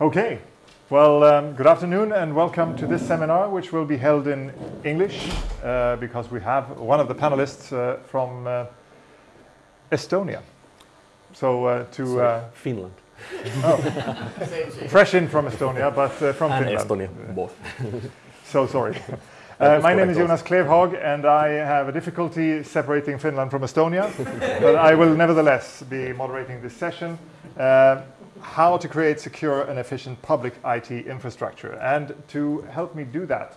Okay, well, um, good afternoon and welcome to this seminar, which will be held in English uh, because we have one of the panelists uh, from uh, Estonia. So uh, to uh, Finland fresh in from Estonia, but uh, from and Finland. Estonia, both. So sorry. Uh, my name is Jonas Klevhag, and I have a difficulty separating Finland from Estonia, but I will nevertheless be moderating this session. Uh, how to create secure and efficient public IT infrastructure. And to help me do that,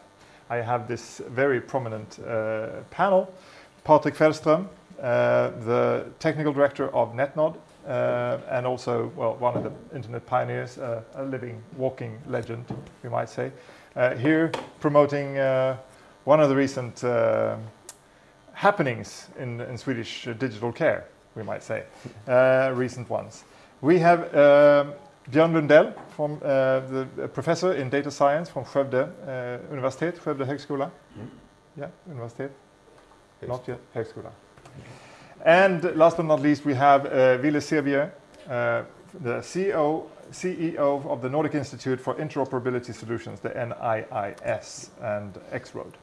I have this very prominent uh, panel. Patrik Fältström, uh, the technical director of NetNod, uh, and also, well, one of the internet pioneers, uh, a living, walking legend, we might say. Uh, here promoting uh, one of the recent uh, happenings in, in Swedish uh, digital care, we might say, uh, recent ones. We have um, Björn Lundell, from, uh, the a professor in data science from Skövde uh, Universitet, Skövde Högskola. Yeah, Universitet. Not yet, Högskola. And last but not least, we have uh, Ville Sirviö, uh, the CEO, CEO of the Nordic Institute for Interoperability Solutions, the NIIS, and X-Road.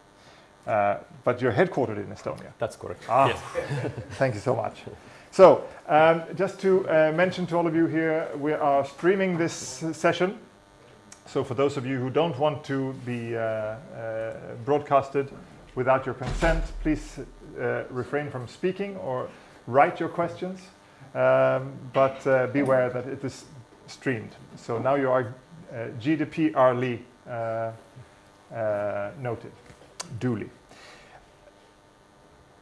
Uh, but you're headquartered in Estonia. That's correct. Ah, thank you so much. So, um, just to uh, mention to all of you here, we are streaming this session. So, for those of you who don't want to be uh, uh, broadcasted without your consent, please uh, refrain from speaking or write your questions. Um, but uh, beware that it is streamed. So now you are uh, GDPR uh, uh, noted, duly.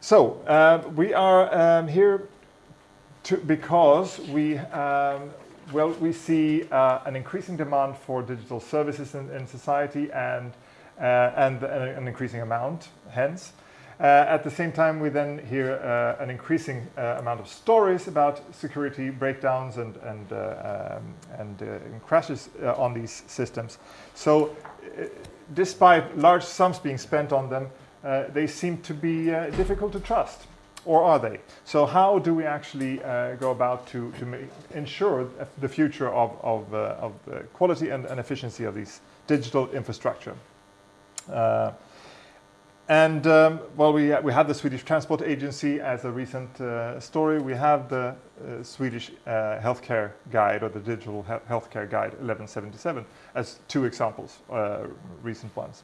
So uh, we are um, here to, because we um, well we see uh, an increasing demand for digital services in, in society and uh, and an increasing amount hence. Uh, at the same time, we then hear uh, an increasing uh, amount of stories about security breakdowns and and um, and, and crashes on these systems. So, despite large sums being spent on them, uh, they seem to be uh, difficult to trust, or are they? So how do we actually uh, go about to, to ensure the future of, of, of the quality and, and, efficiency of these digital infrastructure? And um, well, we, we have the Swedish Transport Agency as a recent uh, story. We have the uh, Swedish uh, Healthcare Guide or the Digital he Healthcare Guide 1177 as two examples, recent ones.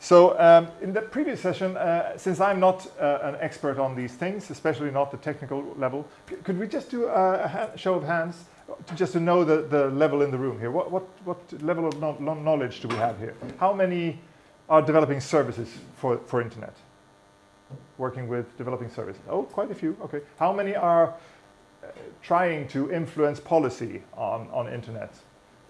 So um, in the previous session, uh, since I'm not uh, an expert on these things, especially not the technical level, could we just do a, show of hands just to know the, the level in the room here? What, what, what level of no knowledge do we have here? How many are developing services for, for internet? Working with developing services? Oh, quite a few, okay. How many are uh, trying to influence policy on, on internet?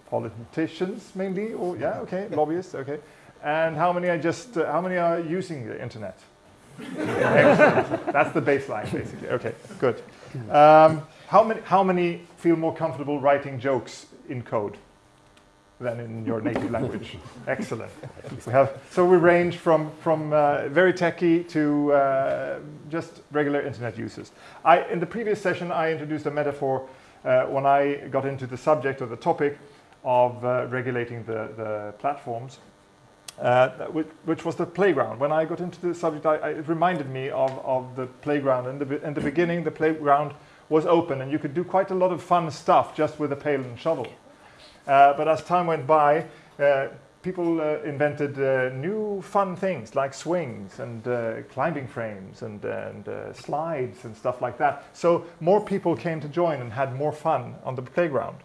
Politicians mainly, or yeah, okay, lobbyists, okay. And how many are just, uh, how many are using the internet? That's the baseline, basically. Okay, good. Um, how, many, how many feel more comfortable writing jokes in code than in your native language? Excellent. We have, so we range from, from uh, very techy to uh, just regular internet users. I, in the previous session, I introduced a metaphor uh, when I got into the subject or the topic of uh, regulating the, the platforms uh, which, which, was the playground. When I got into the subject, I, I, it reminded me of, of the playground. In the, in the beginning, the playground was open and you could do quite a lot of fun stuff just with a pail and shovel. Uh, but as time went by, uh, people uh, invented new fun things like swings and climbing frames and, and slides and stuff like that. So more people came to join and had more fun on the playground.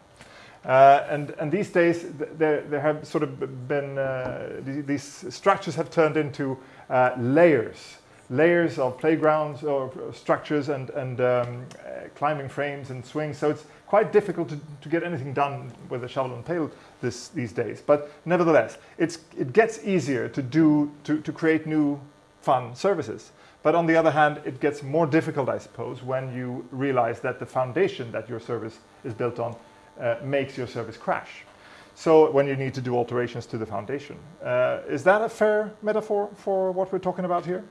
Uh, and, and these days, there, there have sort of been, uh, these structures have turned into uh, layers, layers of playgrounds or structures and, and um, uh, climbing frames and swings. So it's quite difficult to, to get anything done with a shovel and pail this, these days. But nevertheless, it's, it gets easier to, do, to, to create new fun services. But on the other hand, it gets more difficult, I suppose, when you realize that the foundation that your service is built on uh, makes your service crash. So when you need to do alterations to the foundation. Uh, is that a fair metaphor for what we're talking about here?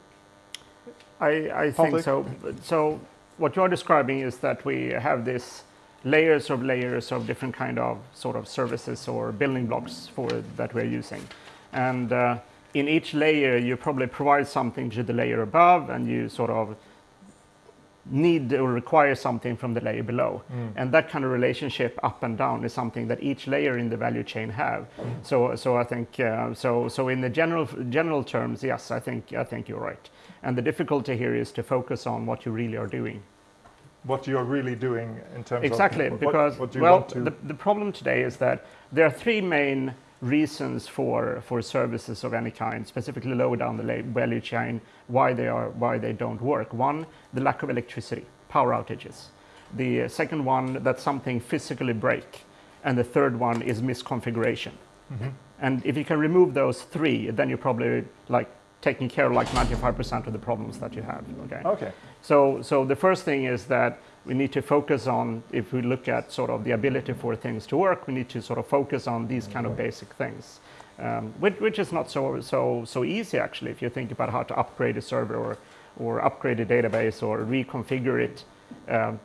I, I think so. So what you're describing is that we have this layers of layers of different kind of sort of services or building blocks for that we're using. And uh, in each layer, you probably provide something to the layer above and you sort of need or require something from the layer below. Mm. And that kind of relationship up and down is something that each layer in the value chain have. Mm. So, so I think, uh, so, so in the general, general terms, yes, I think, I think you're right. And the difficulty here is to focus on what you really are doing. What you're really doing in terms of exactly, because what, well, the, the problem today is that there are three main reasons for, for services of any kind, specifically lower down the value chain, why they, are, why they don't work. One, the lack of electricity, power outages. The second one, that something physically break. And the third one is misconfiguration. Mm -hmm. And if you can remove those three, then you're probably like taking care of like 95% of the problems that you have. Okay. Okay. So, so the first thing is that we need to focus on, if we look at sort of the ability for things to work, we need to sort of focus on these kind of basic things, um, which, which, is not so, so, so easy actually, if you think about how to upgrade a server or, or upgrade a database or reconfigure it. Um,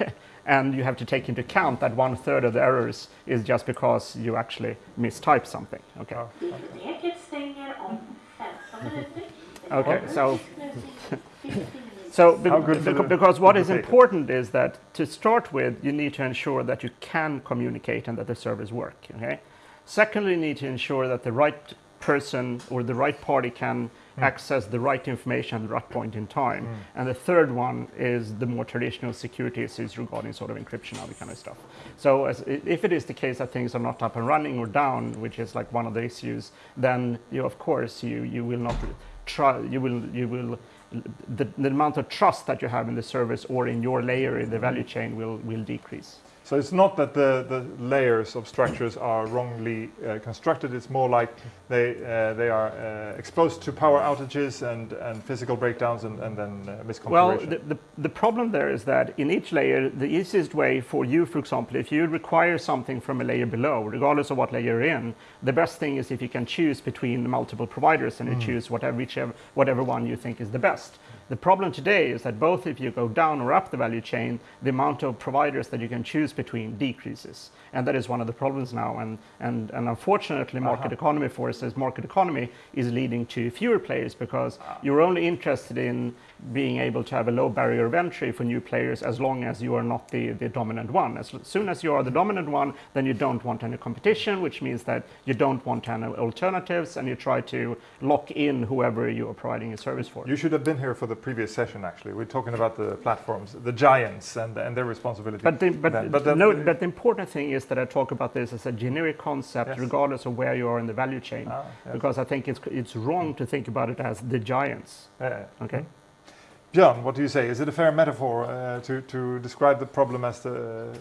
and you have to take into account that one third of the errors is just because you actually mistype something. Okay. Oh. Okay, so so be because what is important is that to start with, you need to ensure that you can communicate and that the servers work. Okay. Secondly, you need to ensure that the right person or the right party can mm. access the right information at the right point in time. Mm. And the third one is the more traditional security issues regarding sort of encryption, all that kind of stuff. So as, if it is the case that things are not up and running or down, which is like one of the issues, then you, of course you, you will not try, you will, you will the, the amount of trust that you have in the service or in your layer in the value chain will, will decrease. So it's not that the, the layers of structures are wrongly uh, constructed, it's more like they, uh, they are uh, exposed to power outages and, and physical breakdowns and, and then uh, misconfiguration. Well, the, the, the, problem there is that in each layer, the easiest way for you, for example, if you require something from a layer below, regardless of what layer you're in, the best thing is if you can choose between multiple providers and you mm. choose whatever, whichever, whatever one you think is the best. The problem today is that both if you go down or up the value chain, the amount of providers that you can choose between decreases. And that is one of the problems now. And, and, and unfortunately, market uh -huh. economy forces, market economy is leading to fewer players because you're only interested in being able to have a low barrier of entry for new players as long as you are not the, the dominant one. As soon as you are the dominant one, then you don't want any competition, which means that you don't want any alternatives and you try to lock in whoever you are providing a service for. You should have been here for the previous session, actually. We're talking about the platforms, the giants and, and their responsibility. But the, but, but, the, no, but the important thing is that I talk about this as a generic concept, yes. regardless of where you are in the value chain, ah, yes. because I think it's, it's wrong to think about it as the giants. Yeah. Okay. Mm -hmm. Björn, what do you say? Is it a fair metaphor uh, to, to describe the problem as the uh,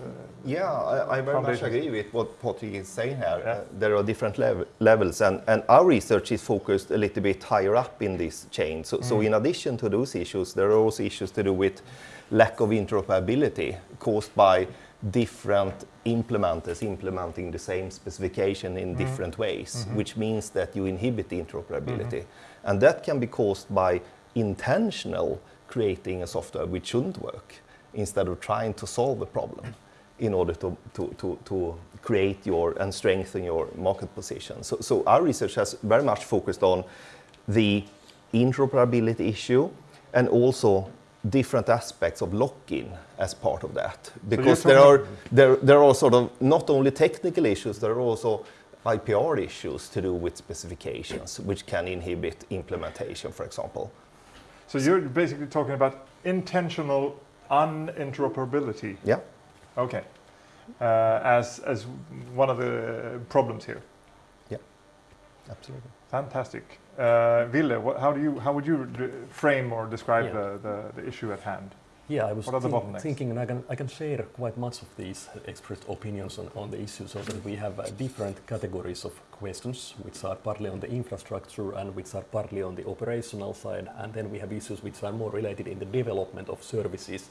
Yeah, I, I very much agree with what Patrik is saying here. Yeah. Uh, there are different lev levels and, and our research is focused a little bit higher up in this chain. So, mm. so in addition to those issues, there are also issues to do with lack of interoperability caused by different implementers implementing the same specification in mm. different ways, mm -hmm. which means that you inhibit interoperability. -hmm. And that can be caused by intentional creating a software which shouldn't work instead of trying to solve the problem in order to, to, to, to create your and strengthen your market position. So, so our research has very much focused on the interoperability issue and also different aspects of lock-in as part of that. Because so there are there there are sort of not only technical issues, there are also IPR issues to do with specifications, which can inhibit implementation, for example. So you're basically talking about intentional uninteroperability. Yeah. Okay. Uh, as as one of the problems here. Yeah. Absolutely. Fantastic. Uh, Ville, what, how do you how would you frame or describe yeah. the, the, the issue at hand? Yeah, I was think, thinking, and I can, I can share quite much of these expressed opinions on, on the issue so that we have uh, different categories of questions, which are partly on the infrastructure and which are partly on the operational side, and then we have issues which are more related in the development of services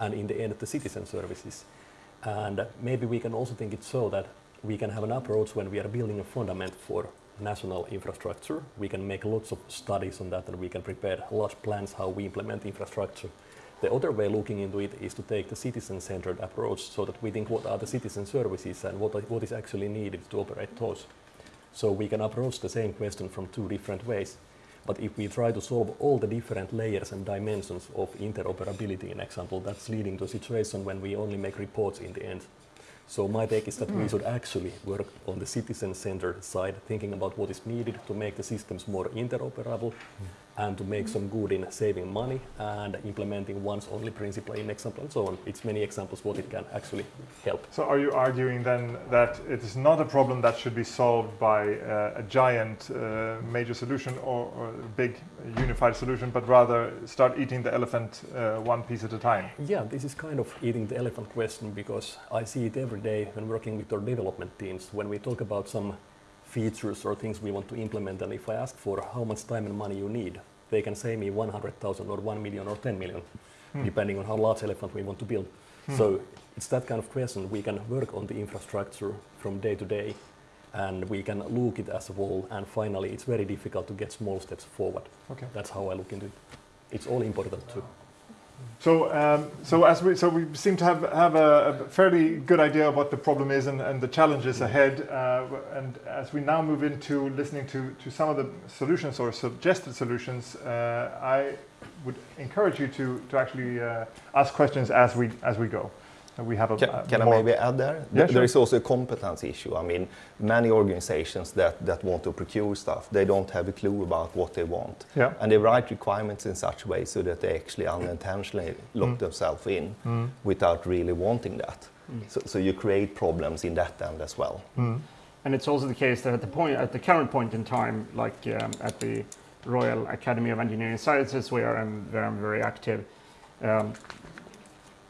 and in the end the citizen services. And maybe we can also think it so that we can have an approach when we are building a fundament for national infrastructure. We can make lots of studies on that and we can prepare large plans how we implement infrastructure. The other way looking into it is to take the citizen-centered approach so that we think what are the citizen services and what, what is actually needed to operate those. So we can approach the same question from two different ways. But if we try to solve all the different layers and dimensions of interoperability, in example, that's leading to a situation when we only make reports in the end. So my take is that mm. we should actually work on the citizen-centered side, thinking about what is needed to make the systems more interoperable. Mm and to make some good in saving money and implementing once only principle in example and so on. It's many examples what it can actually help. So are you arguing then that it is not a problem that should be solved by uh, a giant uh, major solution or, or, big unified solution, but rather start eating the elephant uh, one piece at a time? Yeah, this is kind of eating the elephant question because I see it every day when working with our development teams. When we talk about some features or things we want to implement and if I ask for how much time and money you need, they can say me 100,000 or 1 million or 10 million, hmm. depending on how large elephant we want to build. Hmm. So it's that kind of question. We can work on the infrastructure from day to day and we can look it as a whole and finally it's very difficult to get small steps forward. Okay. That's how I look into it. It's all important too. So, um, so as we so we seem to have have a, a fairly good idea of what the problem is and, and the challenges ahead. Uh, and as we now move into listening to to some of the solutions or suggested solutions, uh, I would encourage you to to actually uh, ask questions as we as we go we have a, can, a can I maybe add there? Yeah, there sure. is also a competence issue. I mean, many organizations that, that want to procure stuff, they don't have a clue about what they want. Yeah. And they write requirements in such a way so that they actually unintentionally lock mm. themselves in mm. without really wanting that. Mm. So, so you create problems in that end as well. Mm. And it's also the case that at the point, at the current point in time, like um, at the Royal Academy of Engineering Sciences, where I'm, where I'm very active, um,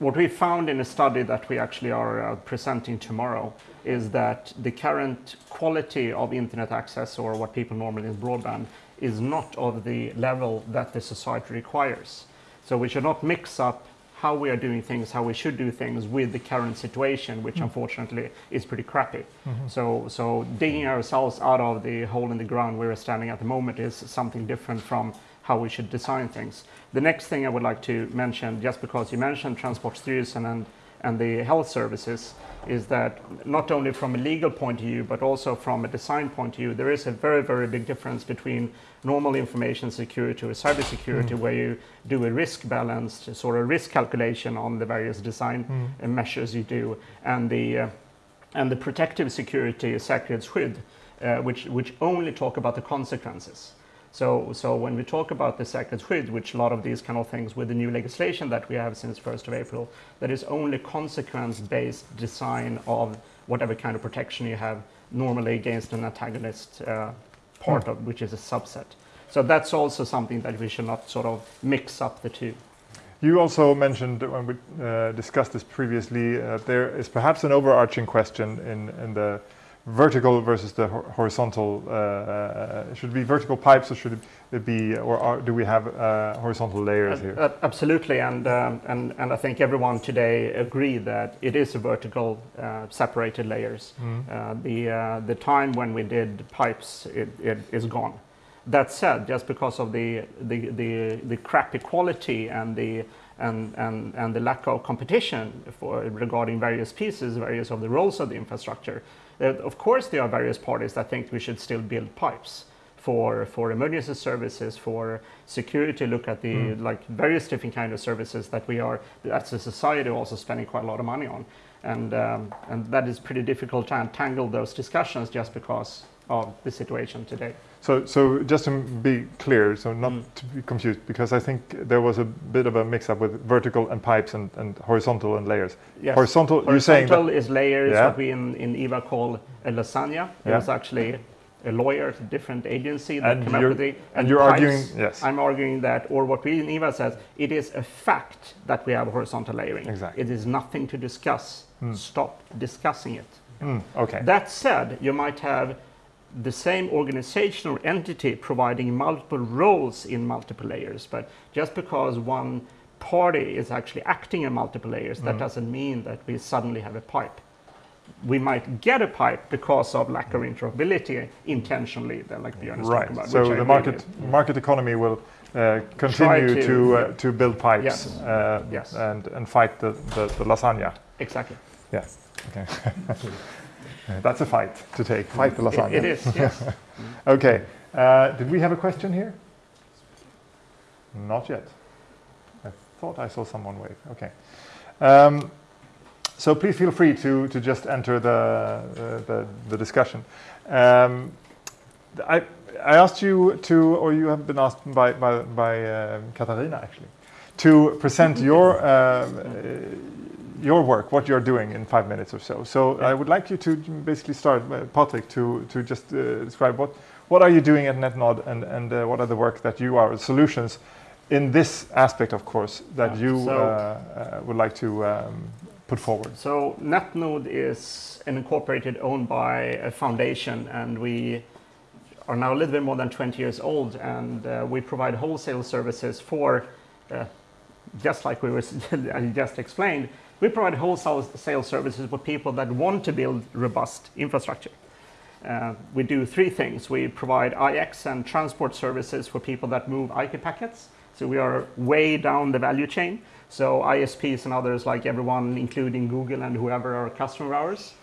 what we found in a study that we actually are uh, presenting tomorrow is that the current quality of internet access, or what people normally in broadband, is not of the level that the society requires. So we should not mix up how we are doing things, how we should do things with the current situation, which mm. unfortunately is pretty crappy. Mm -hmm. So, so digging ourselves out of the hole in the ground we're standing at the moment is something different from how we should design things. The next thing I would like to mention, just because you mentioned Transportstyrelsen and, and the health services, is that not only from a legal point of view, but also from a design point of view, there is a very, very big difference between normal information security or cybersecurity, mm. where you do a risk balanced sort of risk calculation on the various design mm. measures you do, and the uh, and the protective security, säkerhetsskydd, uh, which which only talk about the consequences. So, so when we talk about the second säkerhetsskydd, which a lot of these kind of things with the new legislation that we have since 1st of April, that is only consequence-based design of whatever kind of protection you have normally against an antagonist uh, part of, which is a subset. So that's also something that we should not sort of mix up the two. You also mentioned when we uh, discussed this previously, uh, there is perhaps an overarching question in, in the vertical versus the horizontal? Uh, uh, should it be vertical pipes or should it be, or are, do we have uh, horizontal layers here? Uh, absolutely, and, um, and, and I think everyone today agree that it is a vertical uh, separated layers. Mm. the, the time when we did pipes it, it is gone. That said, just because of the, the, the, the crappy quality and the and, and, and the lack of competition for regarding various pieces, various of the roles of the infrastructure, of course, there are various parties that think we should still build pipes for for emergency services, for security. Look at the mm. like various different kind of services that we are as a society also spending quite a lot of money on, and um, and that is pretty difficult to untangle those discussions just because of the situation today. So, so just to be clear, so not mm. to be confused, because I think there was a bit of a mix-up with vertical and pipes and, and horizontal and layers. Yes. Horizontal, horizontal you're saying Horizontal is layers, yeah. what we in, in IVA call a lasagna. Yeah. It's actually a lawyer, at a different agency that and came up with it. And, and you're pipes, arguing, yes. I'm arguing that, or what we in IVA says, it is a fact that we have horizontal layering. Exactly. It is nothing to discuss. Mm. Stop discussing it. Mm, okay. That said, you might have the same organization or entity providing multiple roles in multiple layers. But just because one party is actually acting in multiple layers, mm. that doesn't mean that we suddenly have a pipe. we might get a pipe because of lack of interoperability intentionally, then like Björn is Right. talking about. So I the market market economy will uh, continue to- to uh, to build pipes Yes. uh, Yes. and and fight the, the, the lasagna. Exactly. Yeah. Okay. That's a fight to take. Fight the It, lasagna. it is, yes. Okay. Uh, did we have a question here? Not yet. I thought I saw someone wave. Okay. Um, so please feel free to, to just enter the, uh, the, the discussion. Um, I, I asked you to, or you have been asked by, by, by uh, Katarina actually, to present your, uh, your work, what you're doing in five minutes or so. So I would like you to basically start, uh, Patrik, to, to just uh, describe what, what are you doing at NetNod and, and uh, what are the work that you are, solutions in this aspect, of course, that Yeah, you so- uh, uh, would like to um, put forward. So NetNod is an incorporated owned by a foundation, and we are now a little bit more than 20 years old, and uh, we provide wholesale services for, uh, just like we were I just explained, we provide wholesale services for people that want to build robust infrastructure. Uh, we do three things. We provide IX and transport services for people that move IP packets. So we are way down the value chain. So ISPs and others, like everyone, including Google and whoever, are customer ours.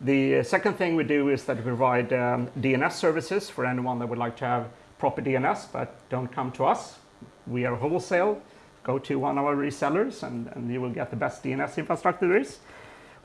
The second thing we do is that we provide um, DNS services for anyone that would like to have proper DNS, but don't come to us. We are wholesale. Go to one of our resellers, and, and you will get the best DNS infrastructure there is.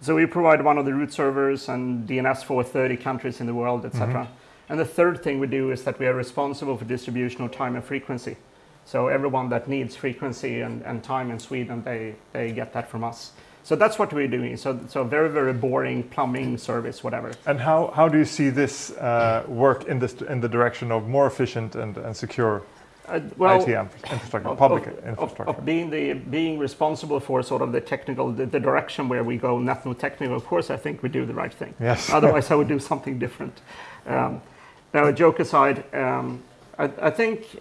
So we provide one of the root servers and DNS for 30 countries in the world, etc. And the third thing we do is that we are responsible for distribution of time and frequency. So everyone that needs frequency and, and time in Sweden, they, they get that from us. So that's what we're doing. So, so very, very boring plumbing service, whatever. And how, how do you see this uh, work in, this, in the direction of more efficient and, and secure Uh, well, IT infrastructure, of- public of- of- infrastructure? Of, being the being responsible for sort of the technical, the, the direction where we go, nothing technical. Of course, I think we do the right thing. Yes. Otherwise, I would do something different. Um, now, a joke aside, um, I, I think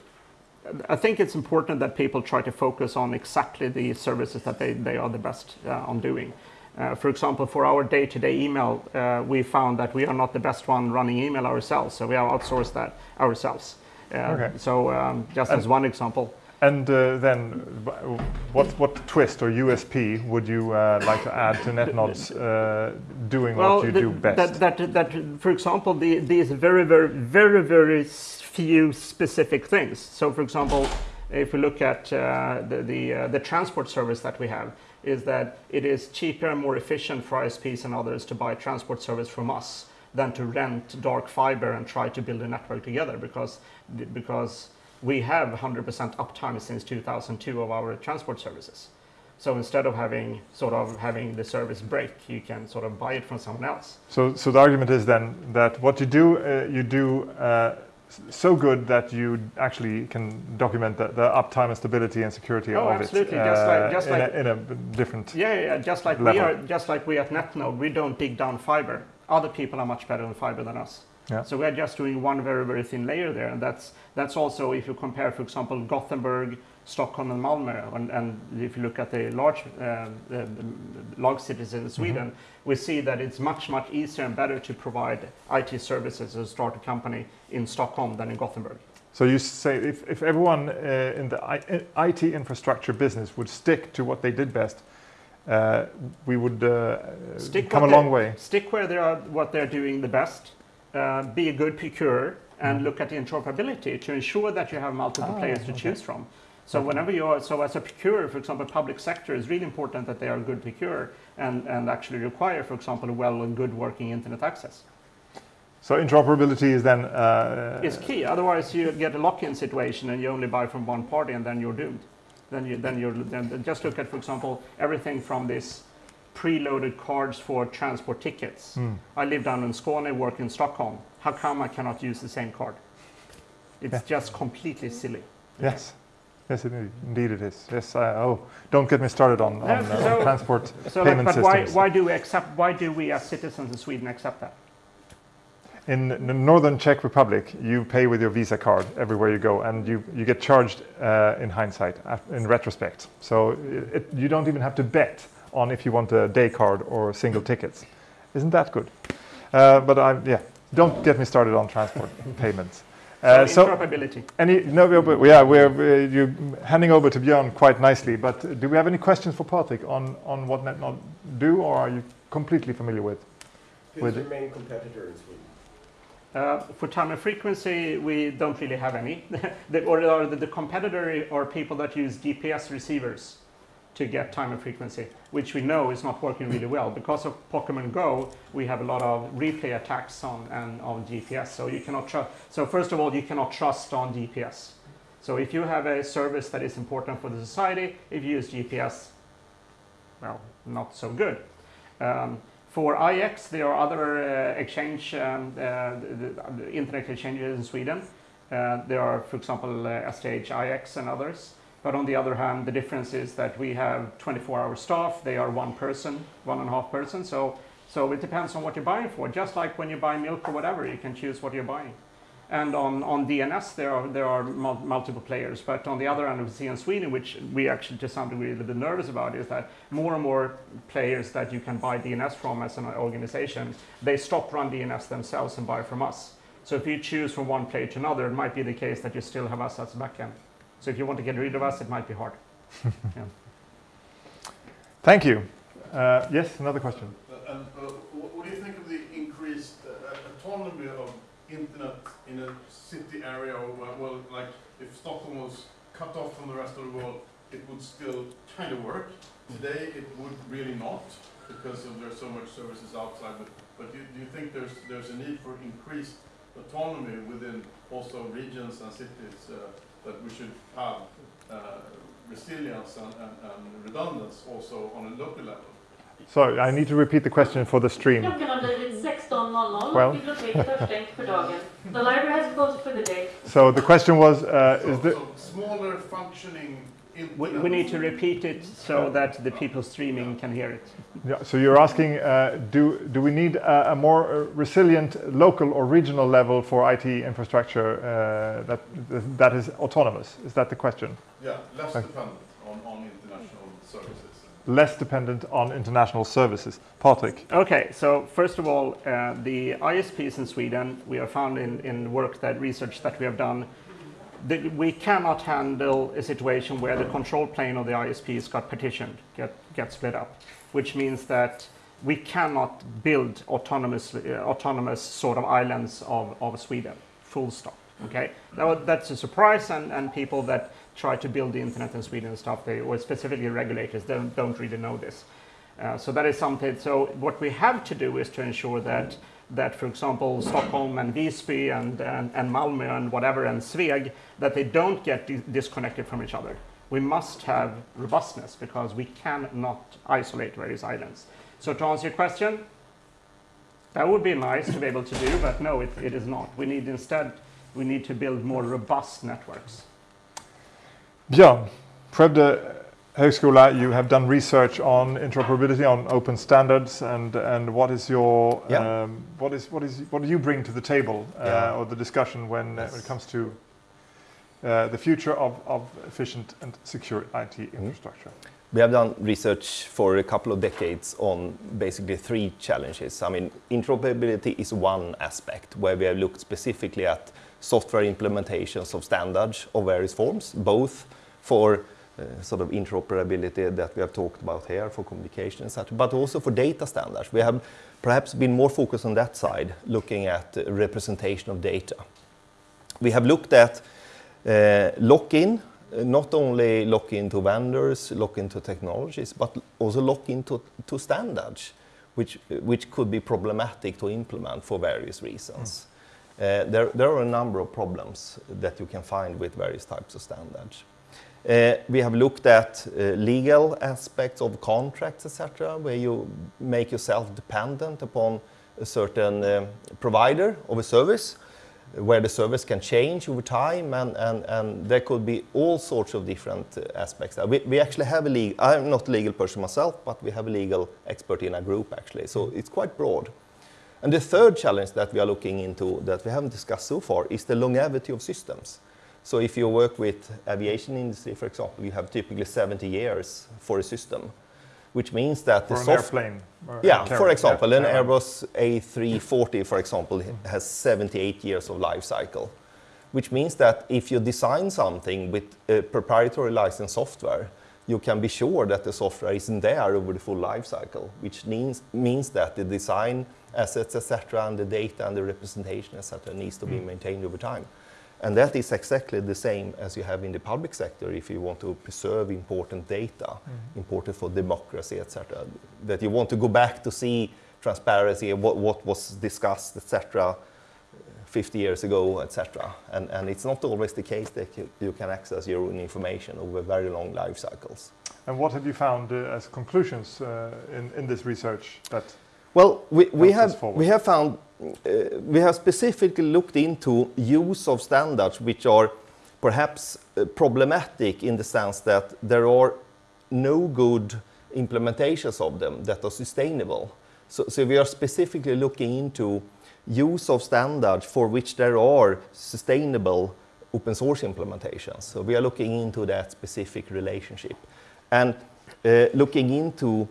I think it's important that people try to focus on exactly the services that they, they are the best uh, on doing. Uh, for example, for our day-to-day email, uh, we found that we are not the best one running email ourselves, so we have outsourced that ourselves. Uh, Okay. So um, just as one example. And uh, then, what, what twist or USP would you uh, like to add to NetNod's uh, doing what you the- do best? That, that, that, for example, the, these very, very, very, very few specific things. So, for example, if we look at uh, the the, uh, the transport service that we have, is that it is cheaper and more efficient for ISPs and others to buy transport service from us than to rent dark fiber and try to build a network together because because we have 100% uptime since 2002 of our transport services. So instead of having sort of having the service break, you can sort of buy it from someone else. So, so the argument is then that what you do, uh, you do uh, so good that you actually can document the, the uptime and stability and security Oh, of absolutely. it Just like- just in, like- a, in a different. Yeah, yeah, yeah. Just like we are, just like we at NetNod, we don't dig down fiber. Other people are much better on fiber than us. Yeah. So we are just doing one very, very thin layer there, and that's that's also if you compare, for example, Gothenburg, Stockholm, and Malmö, and, and if you look at the large uh, large cities in Sweden, we see that it's much, much easier and better to provide IT services as a startup company in Stockholm than in Gothenburg. So you say if, if everyone uh, in the I, IT infrastructure business would stick to what they did best, uh, we would uh, Stick come a long way. Stick where they are, what they're doing the best. Uh, be a good procurer Mm. and look at the interoperability to ensure that you have multiple Ah, players to okay. choose from. So whenever you are, so as a procurer, for example, public sector is really important that they are a good procurer and, and actually require, for example, a well and good working internet access. So interoperability is then. Uh, It's key. Otherwise, you get a lock-in situation and you only buy from one party and then you're doomed. Then you then you're then just look at, for example, everything from this preloaded cards for transport tickets. Hmm. I live down in Skåne, work in Stockholm. How come I cannot use the same card? It's Yeah. just completely silly. Yes. Yes, indeed, indeed it is. Yes. I, oh, don't get me started on, on, uh, so- transport So, like, payment but why, why do we accept? Why do we as citizens in Sweden accept that? In the northern Czech Republic, you pay with your Visa card everywhere you go, and you, you get charged uh, in hindsight, in retrospect. So it, you don't even have to bet on if you want a day card or single tickets. Isn't that good? Uh, but I, yeah, don't get me started on transport payments. Uh, so interoperability. Any no, but yeah, we're uh, you handing over to Björn quite nicely. But do we have any questions for Patrik on on what NetNod do, or are you completely familiar with? Who's with your main competitor in Sweden? Uh, for time and frequency, we don't really have any. the, or the, the competitor are people that use GPS receivers to get time and frequency, which we know is not working really well. Because of Pokemon Go, we have a lot of replay attacks on, and, on GPS. So you cannot trust. So first of all, you cannot trust on GPS. So if you have a service that is important for the society, if you use GPS, well, not so good. Um, for IX, there are other uh, exchange, um, uh, the, internet exchanges in Sweden. Uh, there are, for example, uh, STH IX and others. But on the other hand, the difference is that we have 24-hour staff. They are one person, one and a half person. So, so it depends on what you're buying for. Just like when you buy milk or whatever, you can choose what you're buying. And on, on DNS, there are, there are mul multiple players. But on the other hand, we see in Sweden, which we actually to some degree a little bit nervous about, is that more and more players that you can buy DNS from as an organization, they stop run DNS themselves and buy from us. So if you choose from one player to another, it might be the case that you still have us as a backend. So if you want to get rid of us, it might be hard. yeah. Thank you. Uh, yes, another question. Uh, and, uh, what do you think of the increased uh, autonomy of internet in a city area? Or, well, like if Stockholm was cut off from the rest of the world, it would still kind of work. Today, it would really not because of there's so much services outside. But, but do, do you think there's there's a need for increased autonomy within also regions and cities? Uh, that we should have uh, resilience and, and, and redundancy also on a local level. Sorry, I need to repeat the question for the stream. Well. The library has closed for the day. So the question was, uh, so, is the... So smaller functioning we, we, need to repeat it so that the people streaming can hear it. Yeah, so you're asking, uh, do, do we need a, a, more uh, resilient local or regional level for IT infrastructure uh, that, that is autonomous? Is that the question? Yeah, less okay. dependent on, on international services. Less dependent on international services. Patrik. Okay, so first of all, uh, the ISPs in Sweden, we have found in, in work that research that we have done the, we cannot handle a situation where the control plane of the ISPs got partitioned, get, get split up, which means that we cannot build autonomous, uh, autonomous sort of islands of, of Sweden, full stop. Okay, that, that's a surprise, and, and people that try to build the internet in Sweden and stuff, they, or specifically regulators, don't, don't really know this. Uh, so that is something. So what we have to do is to ensure that that, for example, Stockholm and Visby and, and, and Malmö and whatever and Sveg, that they don't get di disconnected from each other. We must have robustness because we cannot isolate various islands. So to answer your question, that would be nice to be able to do, but no, it, it is not. We need instead, we need to build more robust networks. Björn, Skövde Högskola, you have done research on interoperability, on open standards, and and what is your yeah. um, what is what is what do you bring to the table uh, yeah. or the discussion when, yes. uh, when it comes to uh, the future of, of efficient and secure IT mm-hmm. infrastructure? We have done research for a couple of decades on basically three challenges. I mean, interoperability is one aspect where we have looked specifically at software implementations of standards of various forms, both for uh, sort of interoperability that we have talked about here for communication and such, but also for data standards. We have perhaps been more focused on that side, looking at representation of data. We have looked at uh, lock-in, uh, not only lock-in to vendors, lock-in to technologies, but also lock-in to, to standards, which, which could be problematic to implement for various reasons. Mm. Uh, there, there are a number of problems that you can find with various types of standards. Uh, we have looked at uh, legal aspects of contracts, etc., where you make yourself dependent upon a certain uh, provider of a service, where the service can change over time, and, and, and there could be all sorts of different aspects. We, we actually have a legal, I'm not a legal person myself, but we have a legal expert in our group actually, so it's quite broad. And the third challenge that we are looking into that we haven't discussed so far is the longevity of systems. So if you work with aviation industry, for example, you have typically 70 years for a system, which means that for the airplane. yeah, for example, yeah. an Airbus A340, for example, has 78 years of life cycle, which means that if you design something with a proprietary licensed software, you can be sure that the software isn't there over the full life cycle, which means, means that the design assets, etc., and the data and the representation, etc., needs to be hmm. maintained over time. And that is exactly the same as you have in the public sector if you want to preserve important data, important for democracy, etc. That you want to go back to see transparency, what, what was discussed, etc. 50 years ago, etc. And, and it's not always the case that you, you can access your own information over very long life cycles. And what have you found uh, as conclusions uh, in, in this research that Well, we, we, have, forward. we have found, uh, we have specifically looked into use of standards which are perhaps uh, problematic in the sense that there are no good implementations of them that are sustainable. So, so we are specifically looking into use of standards for which there are sustainable open source implementations. So we are looking into that specific relationship and uh, looking into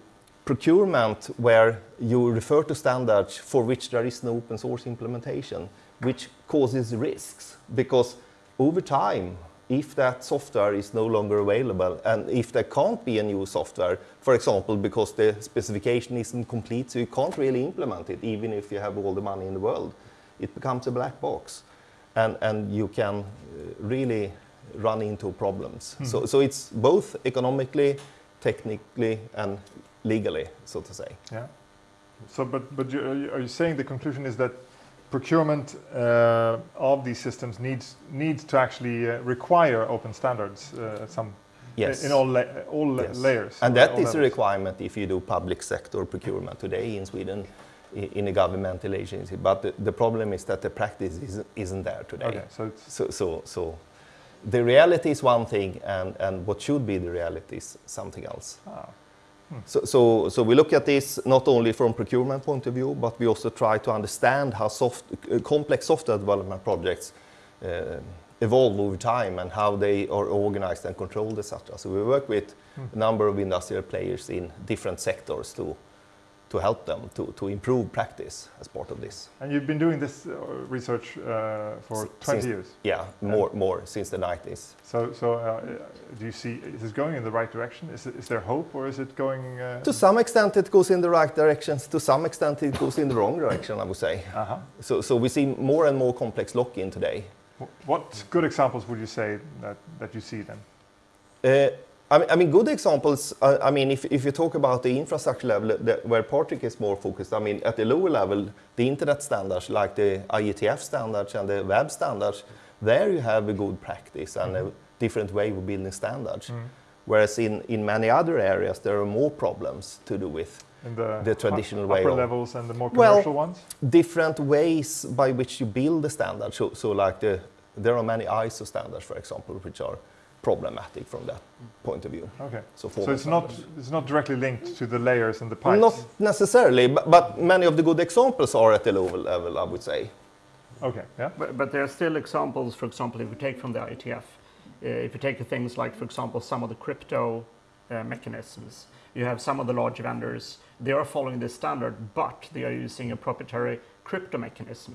procurement where you refer to standards for which there is no open source implementation, which causes risks. Because over time, if that software is no longer available and if there can't be a new software, for example, because the specification isn't complete, so you can't really implement it even if you have all the money in the world, it becomes a black box. And, and you can uh, really run into problems. So, so it's both economically, technically, and legally, so to say. Yeah. So, but but you, are you- are you saying the conclusion is that procurement uh, of these systems needs needs to actually uh, require open standards uh, at some Yes. in all la all Yes. layers? And that is is a requirement if you do public sector procurement today in Sweden in a governmental agency. But the, the problem is that the practice isn't, isn't there today. Okay, so it's So, so, so the reality is one thing, and, and what should be the reality is something else. ah, So, so, we look at this not only from procurement point of view, but we also try to understand how soft, complex software development projects uh, evolve over time and how they are organized and controlled, etc. So we work with a number of industrial players in different sectors to, to help them to, to improve practice as part of this. and you've been doing this uh, research uh, for S- 20 since- years. Yeah, more, more since the 90s. So so uh, do you see is this going in the right direction? Is it, is there hope or is it going? Uh, To some extent, it goes in the right directions. To some extent, it goes in the wrong direction, I would say. uh-huh. So, so we see more and more complex lock-in today. What good examples would you say that, that you see then? I mean, I mean, good examples. Uh, I mean, if, if you talk about the infrastructure level, the, where Patrik is more focused. I mean, at the lower level, the internet standards like the IETF standards and the web standards, there you have a good practice and a different way of building standards. Whereas in, in many other areas, there are more problems to do with the, The traditional way upper of- levels and the more Well, ones? different ways by which you build the standard. So, so like the, there are many ISO standards, for example, which are problematic from that point of view. Okay. So, So it's not it's not directly linked to the layers and the pipes. Not necessarily, but, but many of the good examples are at the lower level, I would say. Okay. Yeah. But, but there are still examples, for example, if we take from the IETF, uh, if you take things like, for example, some of the crypto uh, mechanisms, you have some of the large vendors, they are following this standard, but they are using a proprietary crypto mechanism